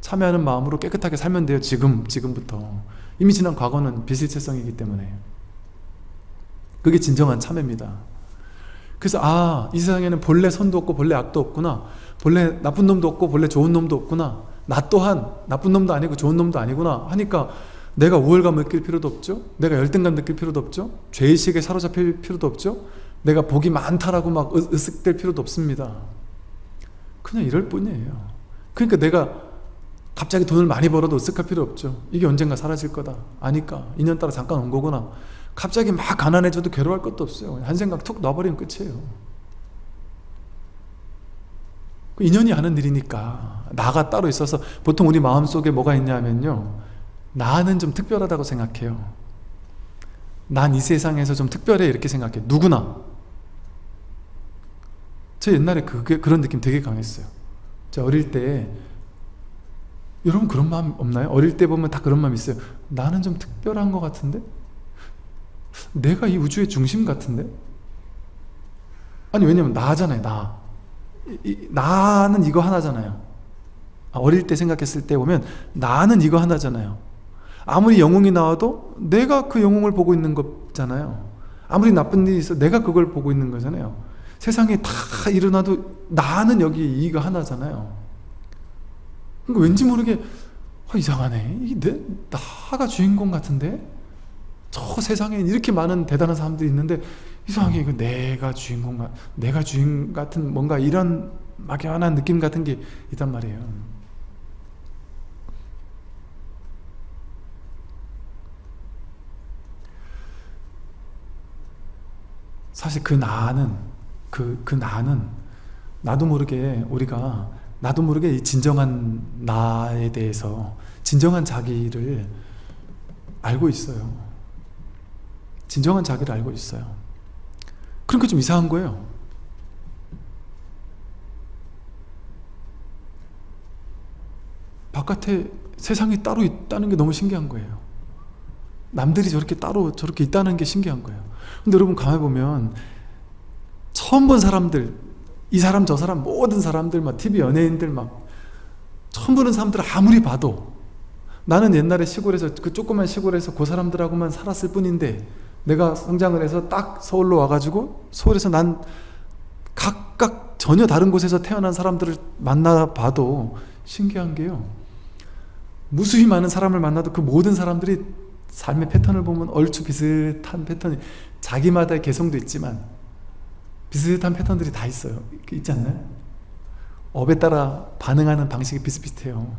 참회하는 마음으로 깨끗하게 살면 돼요 지금 지금부터. 이미 지난 과거는 비실체성이기 때문에. 그게 진정한 참회입니다 그래서 아 이 세상에는 본래 선도 없고 본래 악도 없구나. 본래 나쁜 놈도 없고 본래 좋은 놈도 없구나. 나 또한 나쁜 놈도 아니고 좋은 놈도 아니구나 하니까 내가 우월감 느낄 필요도 없죠? 내가 열등감 느낄 필요도 없죠? 죄의식에 사로잡힐 필요도 없죠? 내가 복이 많다라고 막 으쓱될 필요도 없습니다. 그냥 이럴 뿐이에요. 그러니까 내가 갑자기 돈을 많이 벌어도 으쓱할 필요 없죠. 이게 언젠가 사라질 거다. 아니까. 인연 따라 잠깐 온 거구나 갑자기 막 가난해져도 괴로워할 것도 없어요. 한 생각 툭 놔버리면 끝이에요. 그 인연이 하는 일이니까 나가 따로 있어서 보통 우리 마음속에 뭐가 있냐면요. 나는 좀 특별하다고 생각해요. 난 이 세상에서 좀 특별해 이렇게 생각해. 누구나. 저 옛날에 그게, 그런 느낌 되게 강했어요. 저 어릴 때 여러분 그런 마음 없나요? 어릴 때 보면 다 그런 마음 있어요. 나는 좀 특별한 것 같은데? 내가 이 우주의 중심 같은데? 아니 왜냐면 나잖아요 나. 이, 이, 나는 이거 하나잖아요. 아, 어릴 때 생각했을 때 보면 나는 이거 하나잖아요. 아무리 영웅이 나와도 내가 그 영웅을 보고 있는 거잖아요. 아무리 나쁜 일이 있어 내가 그걸 보고 있는 거잖아요. 세상에 다 일어나도 나는 여기 이거 하나잖아요. 그러니까 왠지 모르게 어, 이상하네. 내, 나가 주인공 같은데 저 세상에 이렇게 많은 대단한 사람들이 있는데 이상하게 이거 내가 주인공 같 내가 주인 같은 뭔가 이런 막연한 느낌 같은 게 있단 말이에요. 사실 그 나는 그, 그 나는 나도 모르게 우리가 나도 모르게 진정한 나에 대해서 진정한 자기를 알고 있어요 진정한 자기를 알고 있어요. 그러니까 좀 이상한 거예요. 바깥에 세상이 따로 있다는 게 너무 신기한 거예요. 남들이 저렇게 따로 저렇게 있다는 게 신기한 거예요. 근데 여러분 가만히 보면 처음 본 사람들 이 사람 저 사람 모든 사람들 막 TV 연예인들 막 처음 보는 사람들 아무리 봐도 나는 옛날에 시골에서 그 조그만 시골에서 그 사람들하고만 살았을 뿐인데 내가 성장을 해서 딱 서울로 와가지고 서울에서 난 각각 전혀 다른 곳에서 태어난 사람들을 만나봐도 신기한 게요. 무수히 많은 사람을 만나도 그 모든 사람들이 삶의 패턴을 보면 얼추 비슷한 패턴이 자기마다의 개성도 있지만 비슷한 패턴들이 다 있어요. 있지 않나요? 업에 따라 반응하는 방식이 비슷비슷해요.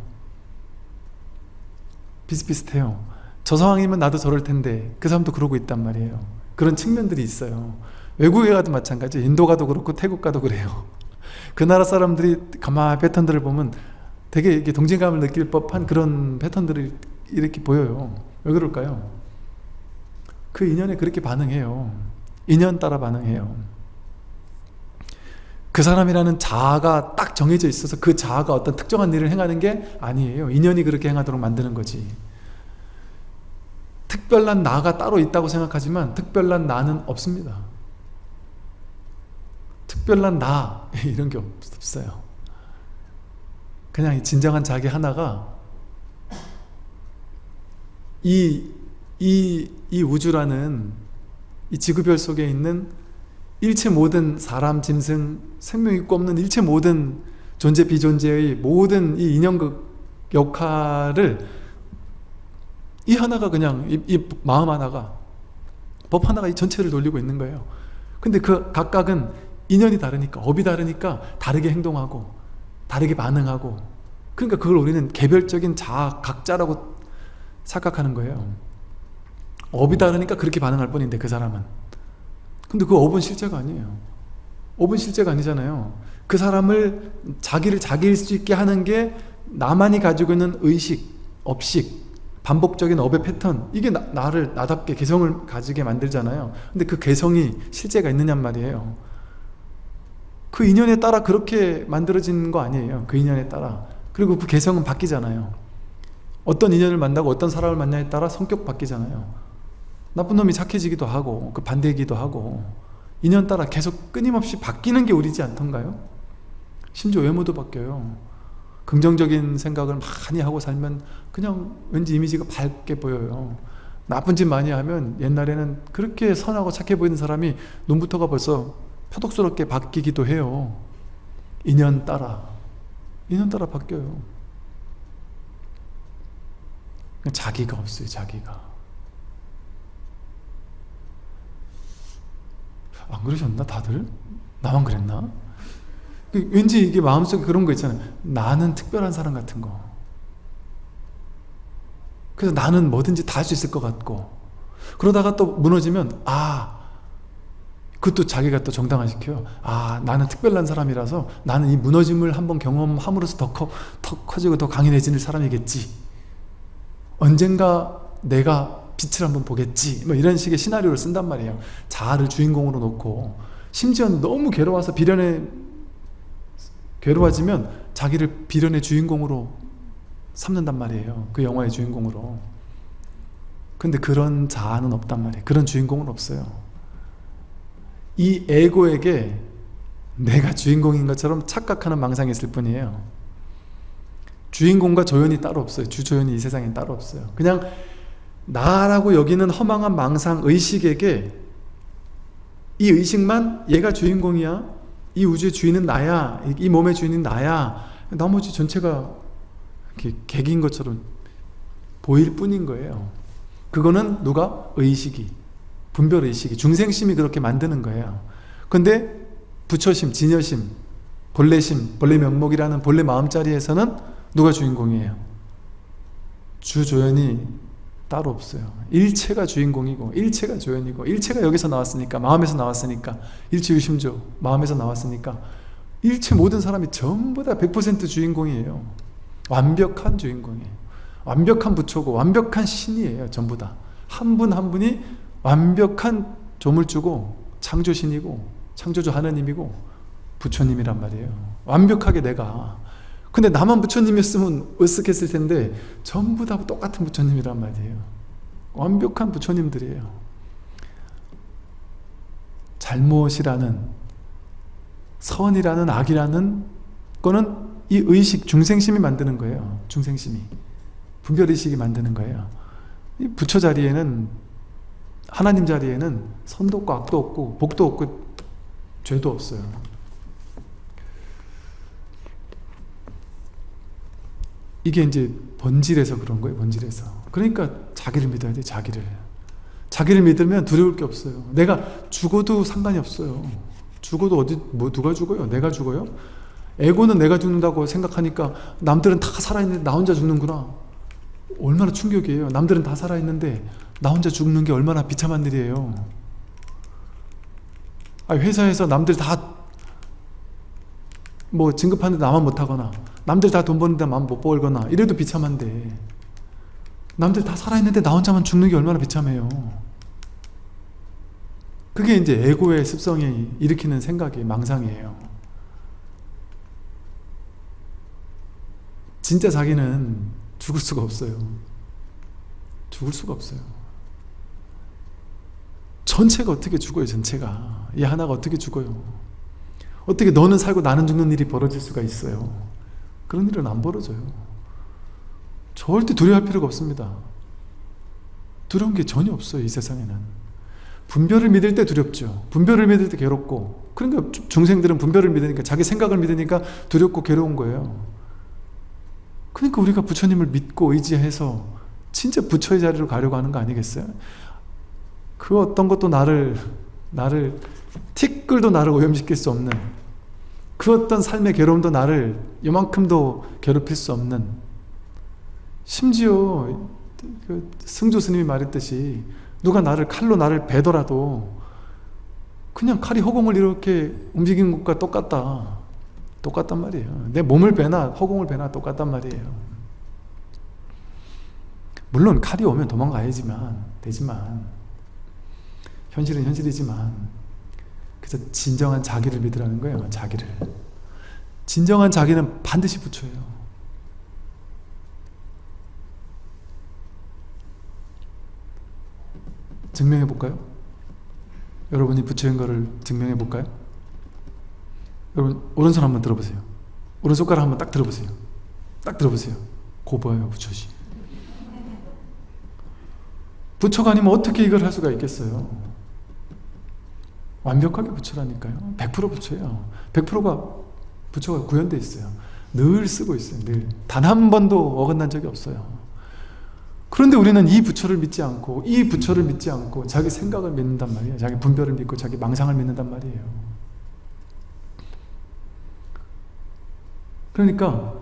비슷비슷해요 저 상황이면 나도 저럴 텐데 그 사람도 그러고 있단 말이에요. 그런 측면들이 있어요. 외국에 가도 마찬가지 인도 가도 그렇고 태국 가도 그래요. 그 나라 사람들이 가만히 패턴들을 보면 되게 이게 동질감을 느낄 법한 그런 패턴들이 이렇게 보여요. 왜 그럴까요? 그 인연에 그렇게 반응해요. 인연 따라 반응해요. 그 사람이라는 자아가 딱 정해져 있어서 그 자아가 어떤 특정한 일을 행하는 게 아니에요. 인연이 그렇게 행하도록 만드는 거지 특별한 나가 따로 있다고 생각하지만 특별한 나는 없습니다. 특별한 나 이런 게 없어요. 그냥 진정한 자기 하나가 이, 이, 이 우주라는 이 지구별 속에 있는 일체 모든 사람, 짐승, 생명 있고 없는 일체 모든 존재, 비존재의 모든 이 인연극 역할을 이 하나가 그냥 이, 이 마음 하나가 법 하나가 이 전체를 돌리고 있는 거예요. 근데 그 각각은 인연이 다르니까 업이 다르니까 다르게 행동하고 다르게 반응하고 그러니까 그걸 우리는 개별적인 자아 각자라고 착각하는 거예요. 업이 다르니까 그렇게 반응할 뿐인데 그 사람은. 근데 그 업은 실제가 아니에요. 업은 실제가 아니잖아요. 그 사람을 자기를 자기일 수 있게 하는 게 나만이 가지고 있는 의식, 업식 반복적인 업의 패턴 이게 나, 를 나답게 개성을 가지게 만들잖아요. 근데 그 개성이 실제가 있느냔 말이에요. 그 인연에 따라 그렇게 만들어진 거 아니에요 그 인연에 따라. 그리고 그 개성은 바뀌잖아요. 어떤 인연을 만나고 어떤 사람을 만나에 따라 성격 바뀌잖아요. 나쁜 놈이 착해지기도 하고 그 반대이기도 하고 인연 따라 계속 끊임없이 바뀌는 게 우리지 않던가요? 심지어 외모도 바뀌어요 긍정적인 생각을 많이 하고 살면 그냥 왠지 이미지가 밝게 보여요. 나쁜 짓 많이 하면 옛날에는 그렇게 선하고 착해 보이는 사람이 눈부터가 벌써 표독스럽게 바뀌기도 해요. 인연 따라. 인연 따라 바뀌어요. 자기가 없어요 자기가. 안 그러셨나 다들? 나만 그랬나? 그 왠지 이게 마음속에 그런 거 있잖아요. 나는 특별한 사람 같은 거. 그래서 나는 뭐든지 다 할 수 있을 것 같고. 그러다가 또 무너지면 아 그것도 자기가 또 정당화시켜요. 아 나는 특별한 사람이라서 나는 이 무너짐을 한번 경험함으로써 더, 커, 더 커지고 더 강인해지는 사람이겠지. 언젠가 내가 빛을 한번 보겠지. 뭐 이런 식의 시나리오를 쓴단 말이에요. 자아를 주인공으로 놓고. 심지어 너무 괴로워서 비련의 괴로워지면 자기를 비련의 주인공으로 삼는단 말이에요. 그 영화의 주인공으로. 근데 그런 자아는 없단 말이에요. 그런 주인공은 없어요. 이 에고에게 내가 주인공인 것처럼 착각하는 망상이 있을 뿐이에요. 주인공과 조연이 따로 없어요. 주조연이 이 세상에 따로 없어요. 그냥 나라고 여기는 허망한 망상 의식에게 이 의식만 얘가 주인공이야 이 우주의 주인은 나야 이 몸의 주인은 나야 나머지 전체가 이렇게 객인 것처럼 보일 뿐인 거예요 그거는 누가? 의식이 분별의식이 중생심이 그렇게 만드는 거예요 근데 부처심, 진여심, 본래심, 본래 면목이라는 본래 마음자리에서는 누가 주인공이에요? 주조연이 따로 없어요. 일체가 주인공이고 일체가 조연이고 일체가 여기서 나왔으니까 마음에서 나왔으니까 일체유심조 마음에서 나왔으니까 일체 모든 사람이 전부 다 100% 주인공이에요. 완벽한 주인공이에요. 완벽한 부처고 완벽한 신이에요 전부 다. 한 분한 분이 완벽한 조물주고 창조신이고 창조주 하나님이고 부처님이란 말이에요. 완벽하게 내가 근데 나만 부처님이었으면 으쓱했을 텐데 전부 다 똑같은 부처님이란 말이에요. 완벽한 부처님들이에요. 잘못이라는 선이라는 악이라는 거는 이 의식 중생심이 만드는 거예요. 중생심이. 분별의식이 만드는 거예요. 이 부처 자리에는 하나님 자리에는 선도 없고 악도 없고 복도 없고 죄도 없어요 이게 이제 본질에서 그런 거예요 본질에서. 그러니까 자기를 믿어야 돼 자기를. 자기를 믿으면 두려울 게 없어요. 내가 죽어도 상관이 없어요. 죽어도 어디 뭐 누가 죽어요? 내가 죽어요? 에고는 내가 죽는다고 생각하니까 남들은 다 살아있는데 나 혼자 죽는구나. 얼마나 충격이에요. 남들은 다 살아있는데 나 혼자 죽는 게 얼마나 비참한 일이에요. 아 회사에서 남들 다 뭐 진급하는데 나만 못하거나 남들 다 돈 버는데 마음 못 벌거나 이래도 비참한데. 남들 다 살아있는데 나 혼자만 죽는 게 얼마나 비참해요. 그게 이제 에고의 습성이 일으키는 생각이 망상이에요. 진짜 자기는 죽을 수가 없어요. 죽을 수가 없어요. 전체가 어떻게 죽어요 전체가? 이 하나가 어떻게 죽어요 어떻게 너는 살고 나는 죽는 일이 벌어질 수가 있어요? 그런 일은 안 벌어져요. 절대 두려워할 필요가 없습니다. 두려운 게 전혀 없어요 이 세상에는. 분별을 믿을 때 두렵죠. 분별을 믿을 때 괴롭고. 그러니까 중생들은 분별을 믿으니까 자기 생각을 믿으니까 두렵고 괴로운 거예요. 그러니까 우리가 부처님을 믿고 의지해서 진짜 부처의 자리로 가려고 하는 거 아니겠어요? 그 어떤 것도 나를 나를 티끌도 나를 오염시킬 수 없는 그 어떤 삶의 괴로움도 나를 요만큼도 괴롭힐 수 없는 심지어 그 승조 스님이 말했듯이 누가 나를 칼로 나를 베더라도 그냥 칼이 허공을 이렇게 움직이는 것과 똑같다. 똑같단 말이에요. 내 몸을 베나 허공을 베나 똑같단 말이에요. 물론 칼이 오면 도망가야지만 되지만 현실은 현실이지만 그래서 진정한 자기를 믿으라는 거예요 자기를. 진정한 자기는 반드시 부처예요. 증명해 볼까요? 여러분이 부처인 거를 증명해 볼까요? 여러분 오른손 한번 들어보세요. 오른손가락 한번 딱 들어보세요. 딱 들어보세요. 고 보여요 부처시 부처가 아니면 어떻게 이걸 할 수가 있겠어요 완벽하게 부처라니까요. 100% 부처예요. 100%가 부처가 구현되어 있어요. 늘 쓰고 있어요. 늘 단 한 번도 어긋난 적이 없어요. 그런데 우리는 이 부처를 믿지 않고 이 부처를 믿지 않고 자기 생각을 믿는단 말이에요. 자기 분별을 믿고 자기 망상을 믿는단 말이에요. 그러니까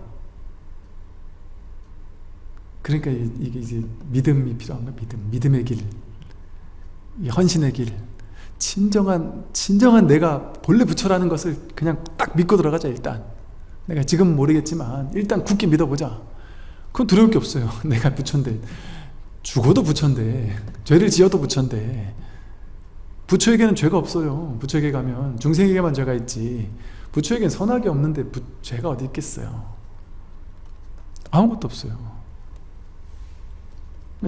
그러니까 이게 이제 믿음이 필요한 거야 믿음. 믿음의 길. 헌신의 길 진정한 진정한 내가 본래 부처라는 것을 그냥 딱 믿고 들어가자 일단. 내가 지금 모르겠지만 일단 굳게 믿어보자. 그건 두려울 게 없어요. 내가 부처인데. 죽어도 부처인데 죄를 지어도 부처인데. 부처에게는 죄가 없어요. 부처에게 가면 중생에게만 죄가 있지. 부처에게는 선악이 없는데 부, 죄가 어디 있겠어요? 아무것도 없어요.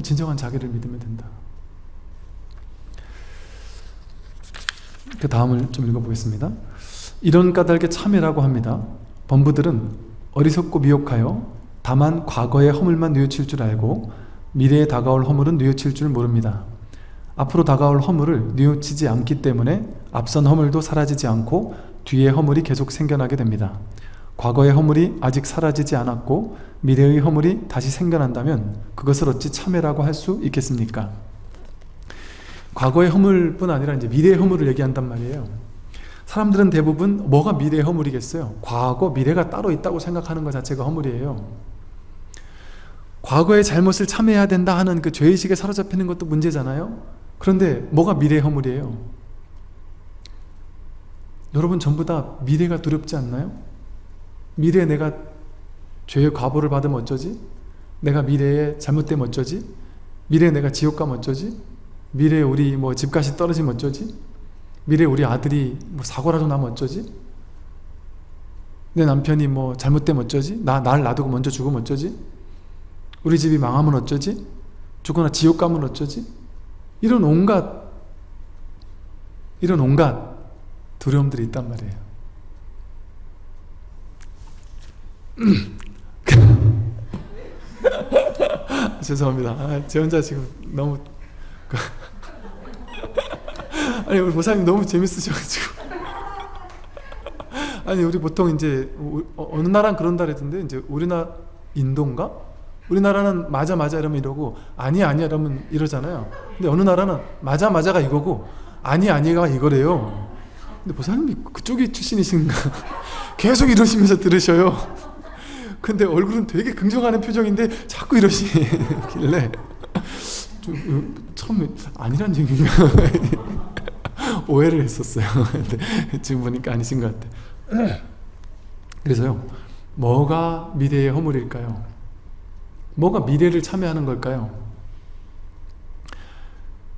진정한 자기를 믿으면 된다 그 다음을 좀 읽어보겠습니다 이런 까닭에 참회라고 합니다 범부들은 어리석고 미혹하여 다만 과거의 허물만 뉘우칠 줄 알고 미래에 다가올 허물은 뉘우칠 줄 모릅니다. 앞으로 다가올 허물을 뉘우치지 않기 때문에 앞선 허물도 사라지지 않고 뒤에 허물이 계속 생겨나게 됩니다. 과거의 허물이 아직 사라지지 않았고 미래의 허물이 다시 생겨난다면 그것을 어찌 참회라고 할 수 있겠습니까? 과거의 허물뿐 아니라 이제 미래의 허물을 얘기한단 말이에요. 사람들은 대부분 뭐가 미래의 허물이겠어요? 과거, 미래가 따로 있다고 생각하는 것 자체가 허물이에요. 과거의 잘못을 참회해야 된다 하는 그 죄의식에 사로잡히는 것도 문제잖아요 그런데 뭐가 미래의 허물이에요? 여러분 전부 다 미래가 두렵지 않나요? 미래에 내가 죄의 과보를 받으면 어쩌지? 내가 미래에 잘못되면 어쩌지? 미래에 내가 지옥 가면 어쩌지? 미래에 우리 뭐 집값이 떨어지면 어쩌지? 미래에 우리 아들이 뭐 사고라도 나면 어쩌지? 내 남편이 뭐 잘못되면 어쩌지? 나, 날 놔두고 먼저 죽으면 어쩌지? 우리 집이 망하면 어쩌지? 죽거나 지옥 가면 어쩌지? 이런 온갖 이런 온갖 두려움들이 있단 말이에요 죄송합니다 아, 제 혼자 지금 너무 아니 우리 보사님 너무 재밌으셔가지고. 아니 우리 보통 이제 어, 어느 나라는 그런다 그랬던데 이제 우리나라 인도인가? 우리나라는 맞아 맞아 이러면 이러고 아니야 아니야 이러면 이러잖아요. 근데 어느 나라는 맞아 맞아가 이거고 아니 아니가 이거래요. 근데 보사님이 그쪽이 출신이신가? 계속 이러시면서 들으셔요. 근데 얼굴은 되게 긍정하는 표정인데 자꾸 이러시길래. 좀 처음에 아니란 얘기가 오해를 했었어요 근데 지금 보니까 아니신 것 같아 그래서요 뭐가 미래의 허물일까요? 뭐가 미래를 참여하는 걸까요?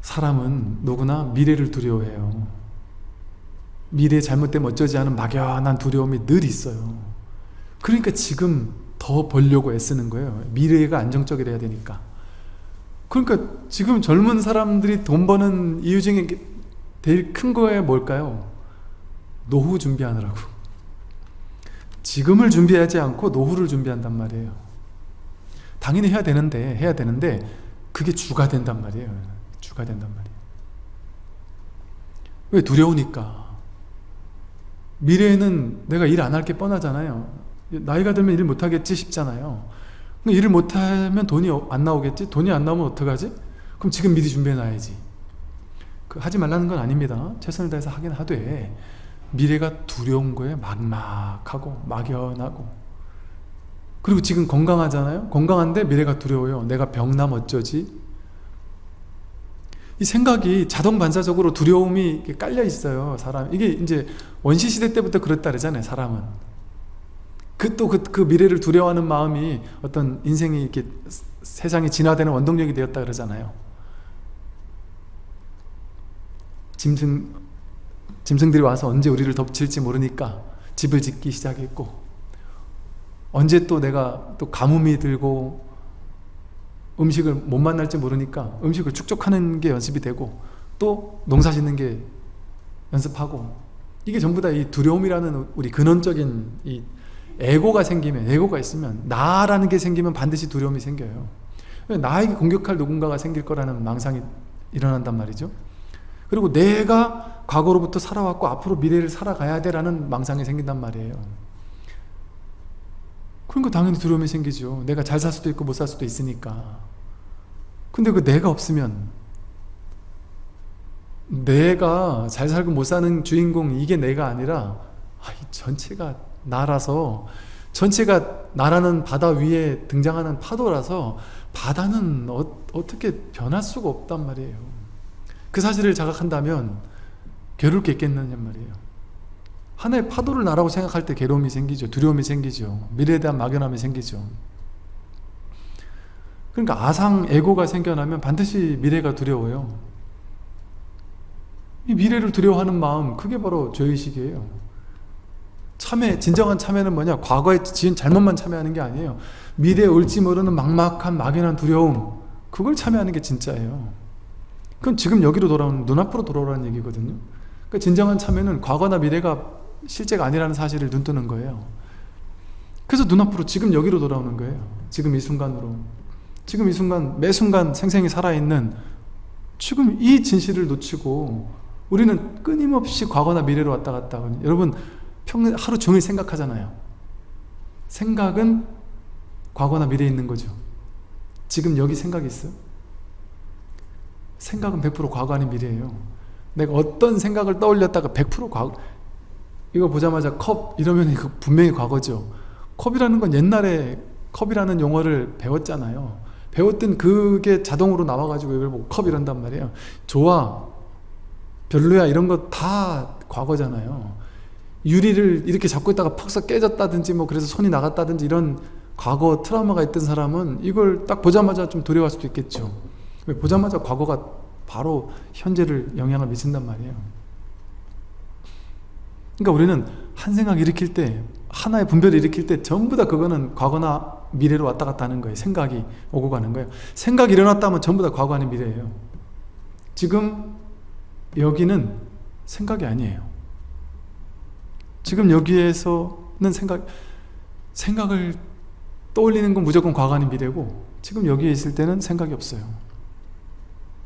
사람은 누구나 미래를 두려워해요. 미래 잘못되면 어쩌지 하는 막연한 두려움이 늘 있어요. 그러니까 지금 더 벌려고 애쓰는 거예요. 미래가 안정적이어야 되니까. 그러니까 지금 젊은 사람들이 돈 버는 이유 중에 제일 큰 거에 뭘까요? 노후 준비하느라고. 지금을 준비하지 않고 노후를 준비한단 말이에요. 당연히 해야 되는데 해야 되는데 그게 주가 된단 말이에요 주가 된단 말이에요 왜 두려우니까 미래에는 내가 일 안 할 게 뻔하잖아요 나이가 들면 일 못하겠지 싶잖아요 일을 못하면 돈이 안 나오겠지? 돈이 안 나오면 어떡하지? 그럼 지금 미리 준비해 놔야지. 그 하지 말라는 건 아닙니다. 최선을 다해서 하긴 하되 미래가 두려운 거에 막막하고 막연하고. 그리고 지금 건강하잖아요? 건강한데 미래가 두려워요. 내가 병남 어쩌지? 이 생각이 자동 반사적으로 두려움이 깔려 있어요 사람. 이게 이제 원시 시대 때부터 그랬다 그러잖아요 사람은 그 또 그 그 미래를 두려워하는 마음이 어떤 인생이 이렇게 세상이 진화되는 원동력이 되었다 그러잖아요. 짐승 짐승들이 와서 언제 우리를 덮칠지 모르니까 집을 짓기 시작했고 언제 또 내가 또 가뭄이 들고 음식을 못 만날지 모르니까 음식을 축적하는 게 연습이 되고 또 농사 짓는 게 연습하고 이게 전부 다 이 두려움이라는 우리 근원적인 이 에고가 생기면 에고가 있으면 나라는 게 생기면 반드시 두려움이 생겨요. 나에게 공격할 누군가가 생길 거라는 망상이 일어난단 말이죠. 그리고 내가 과거로부터 살아왔고 앞으로 미래를 살아가야 돼라는 망상이 생긴단 말이에요. 그러니까 당연히 두려움이 생기죠. 내가 잘 살 수도 있고 못 살 수도 있으니까. 근데 그 내가 없으면 내가 잘 살고 못 사는 주인공 이게 내가 아니라 아, 이 전체가 나라서 전체가 나라는 바다 위에 등장하는 파도라서 바다는 어, 어떻게 변할 수가 없단 말이에요. 그 사실을 자각한다면 괴로울 게 있겠느냐 말이에요. 하나의 파도를 나라고 생각할 때 괴로움이 생기죠. 두려움이 생기죠. 미래에 대한 막연함이 생기죠. 그러니까 아상 에고가 생겨나면 반드시 미래가 두려워요. 이 미래를 두려워하는 마음 그게 바로 죄의식이에요 참회, 진정한 참회는 뭐냐? 과거에 지은 잘못만 참회하는 게 아니에요. 미래에 올지 모르는 막막한 막연한 두려움 그걸 참회하는 게 진짜예요. 그건 지금 여기로 돌아오는 눈앞으로 돌아오라는 얘기거든요. 그러니까 진정한 참회는 과거나 미래가 실제가 아니라는 사실을 눈뜨는 거예요. 그래서 눈앞으로 지금 여기로 돌아오는 거예요. 지금 이 순간으로. 지금 이 순간 매 순간 생생히 살아있는 지금 이 진실을 놓치고 우리는 끊임없이 과거나 미래로 왔다 갔다 하거든요. 여러분 평 하루 종일 생각하잖아요. 생각은 과거나 미래에 있는 거죠. 지금 여기 생각이 있어요? 생각은 100% 과거 아닌 미래예요. 내가 어떤 생각을 떠올렸다가 100% 과거 이거 보자마자 컵 이러면 이거 분명히 과거죠. 컵이라는 건 옛날에 컵이라는 용어를 배웠잖아요. 배웠던 그게 자동으로 나와가지고 이걸 보고 컵 이런단 말이에요. 좋아 별로야 이런 거 다 과거잖아요 유리를 이렇게 잡고 있다가 퍽서 깨졌다든지 뭐 그래서 손이 나갔다든지 이런 과거 트라우마가 있던 사람은 이걸 딱 보자마자 좀 두려워할 수도 있겠죠. 보자마자 과거가 바로 현재를 영향을 미친단 말이에요. 그러니까 우리는 한 생각 일으킬 때 하나의 분별을 일으킬 때 전부 다 그거는 과거나 미래로 왔다 갔다 하는 거예요. 생각이 오고 가는 거예요. 생각이 일어났다면 전부 다 과거 아닌 미래예요. 지금 여기는 생각이 아니에요 지금 여기에서는 생각 생각을 떠올리는 건 무조건 과거 아닌 미래고 지금 여기에 있을 때는 생각이 없어요.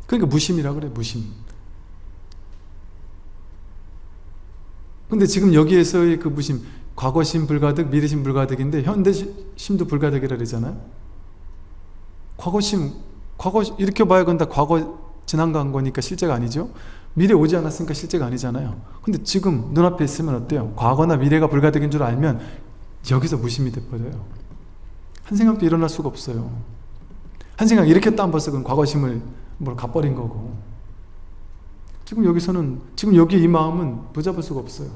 그러니까 무심이라 그래 무심. 근데 지금 여기에서의 그 무심 과거심 불가득 미래심 불가득인데 현대심도 불가득이라 그러잖아요. 과거심 과거 이렇게 봐야 건다 과거 지난 간 거니까 실제가 아니죠 미래 오지 않았으니까 실제가 아니잖아요. 근데 지금 눈앞에 있으면 어때요? 과거나 미래가 불가득인 줄 알면 여기서 무심이 돼버려요. 한 생각도 일어날 수가 없어요. 한 생각 일으켰다 한 벌써 그건 과거심을 뭘 갚버린 거고. 지금 여기서는 지금 여기 이 마음은 붙잡을 수가 없어요.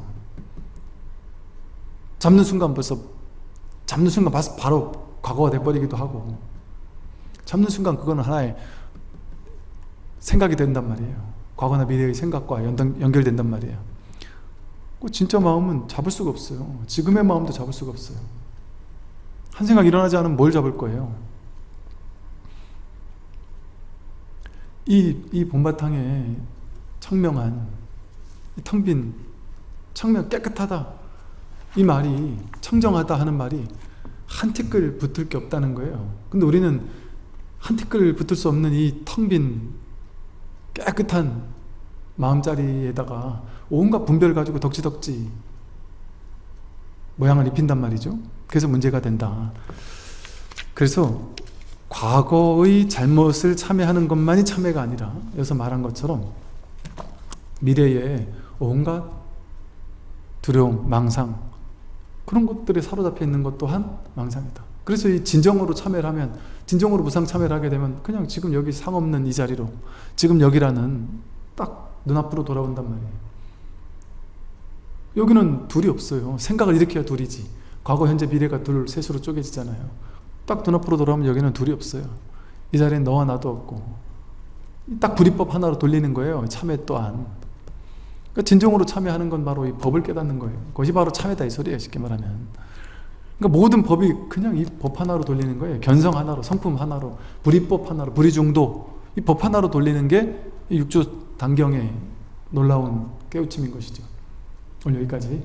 잡는 순간 벌써 잡는 순간 바로 과거가 돼버리기도 하고. 잡는 순간 그거는 하나의 생각이 된단 말이에요 과거나 미래의 생각과 연동, 연결된단 말이에요. 그 진짜 마음은 잡을 수가 없어요. 지금의 마음도 잡을 수가 없어요. 한 생각 일어나지 않으면 뭘 잡을 거예요? 이, 이 봄바탕에 청명한 텅빈 청명 깨끗하다. 이 말이 청정하다 하는 말이 한 티끌 붙을 게 없다는 거예요. 근데 우리는 한 티끌 붙을 수 없는 이 텅 빈 깨끗한 마음자리에다가 온갖 분별 가지고 덕지덕지 모양을 입힌단 말이죠. 그래서 문제가 된다. 그래서 과거의 잘못을 참회하는 것만이 참회가 아니라 여기서 말한 것처럼 미래에 온갖 두려움, 망상 그런 것들에 사로잡혀 있는 것 또한 망상이다 그래서 이 진정으로 참여를 하면 진정으로 무상 참여를 하게 되면 그냥 지금 여기 상 없는 이 자리로 지금 여기라는 딱 눈앞으로 돌아온단 말이에요. 여기는 둘이 없어요. 생각을 일으켜야 둘이지. 과거, 현재, 미래가 둘, 셋으로 쪼개지잖아요. 딱 눈앞으로 돌아오면 여기는 둘이 없어요. 이 자리엔 너와 나도 없고 딱 불이법 하나로 돌리는 거예요. 참회 또한. 그러니까 진정으로 참여하는 건 바로 이 법을 깨닫는 거예요. 그것이 바로 참회다 이 소리예요. 쉽게 말하면. 그러니까 모든 법이 그냥 이 법 하나로 돌리는 거예요. 견성 하나로, 성품 하나로, 불이법 하나로, 불이중도 이 법 하나로 돌리는 게이 육조 단경의 놀라운 깨우침인 것이죠. 오늘 여기까지.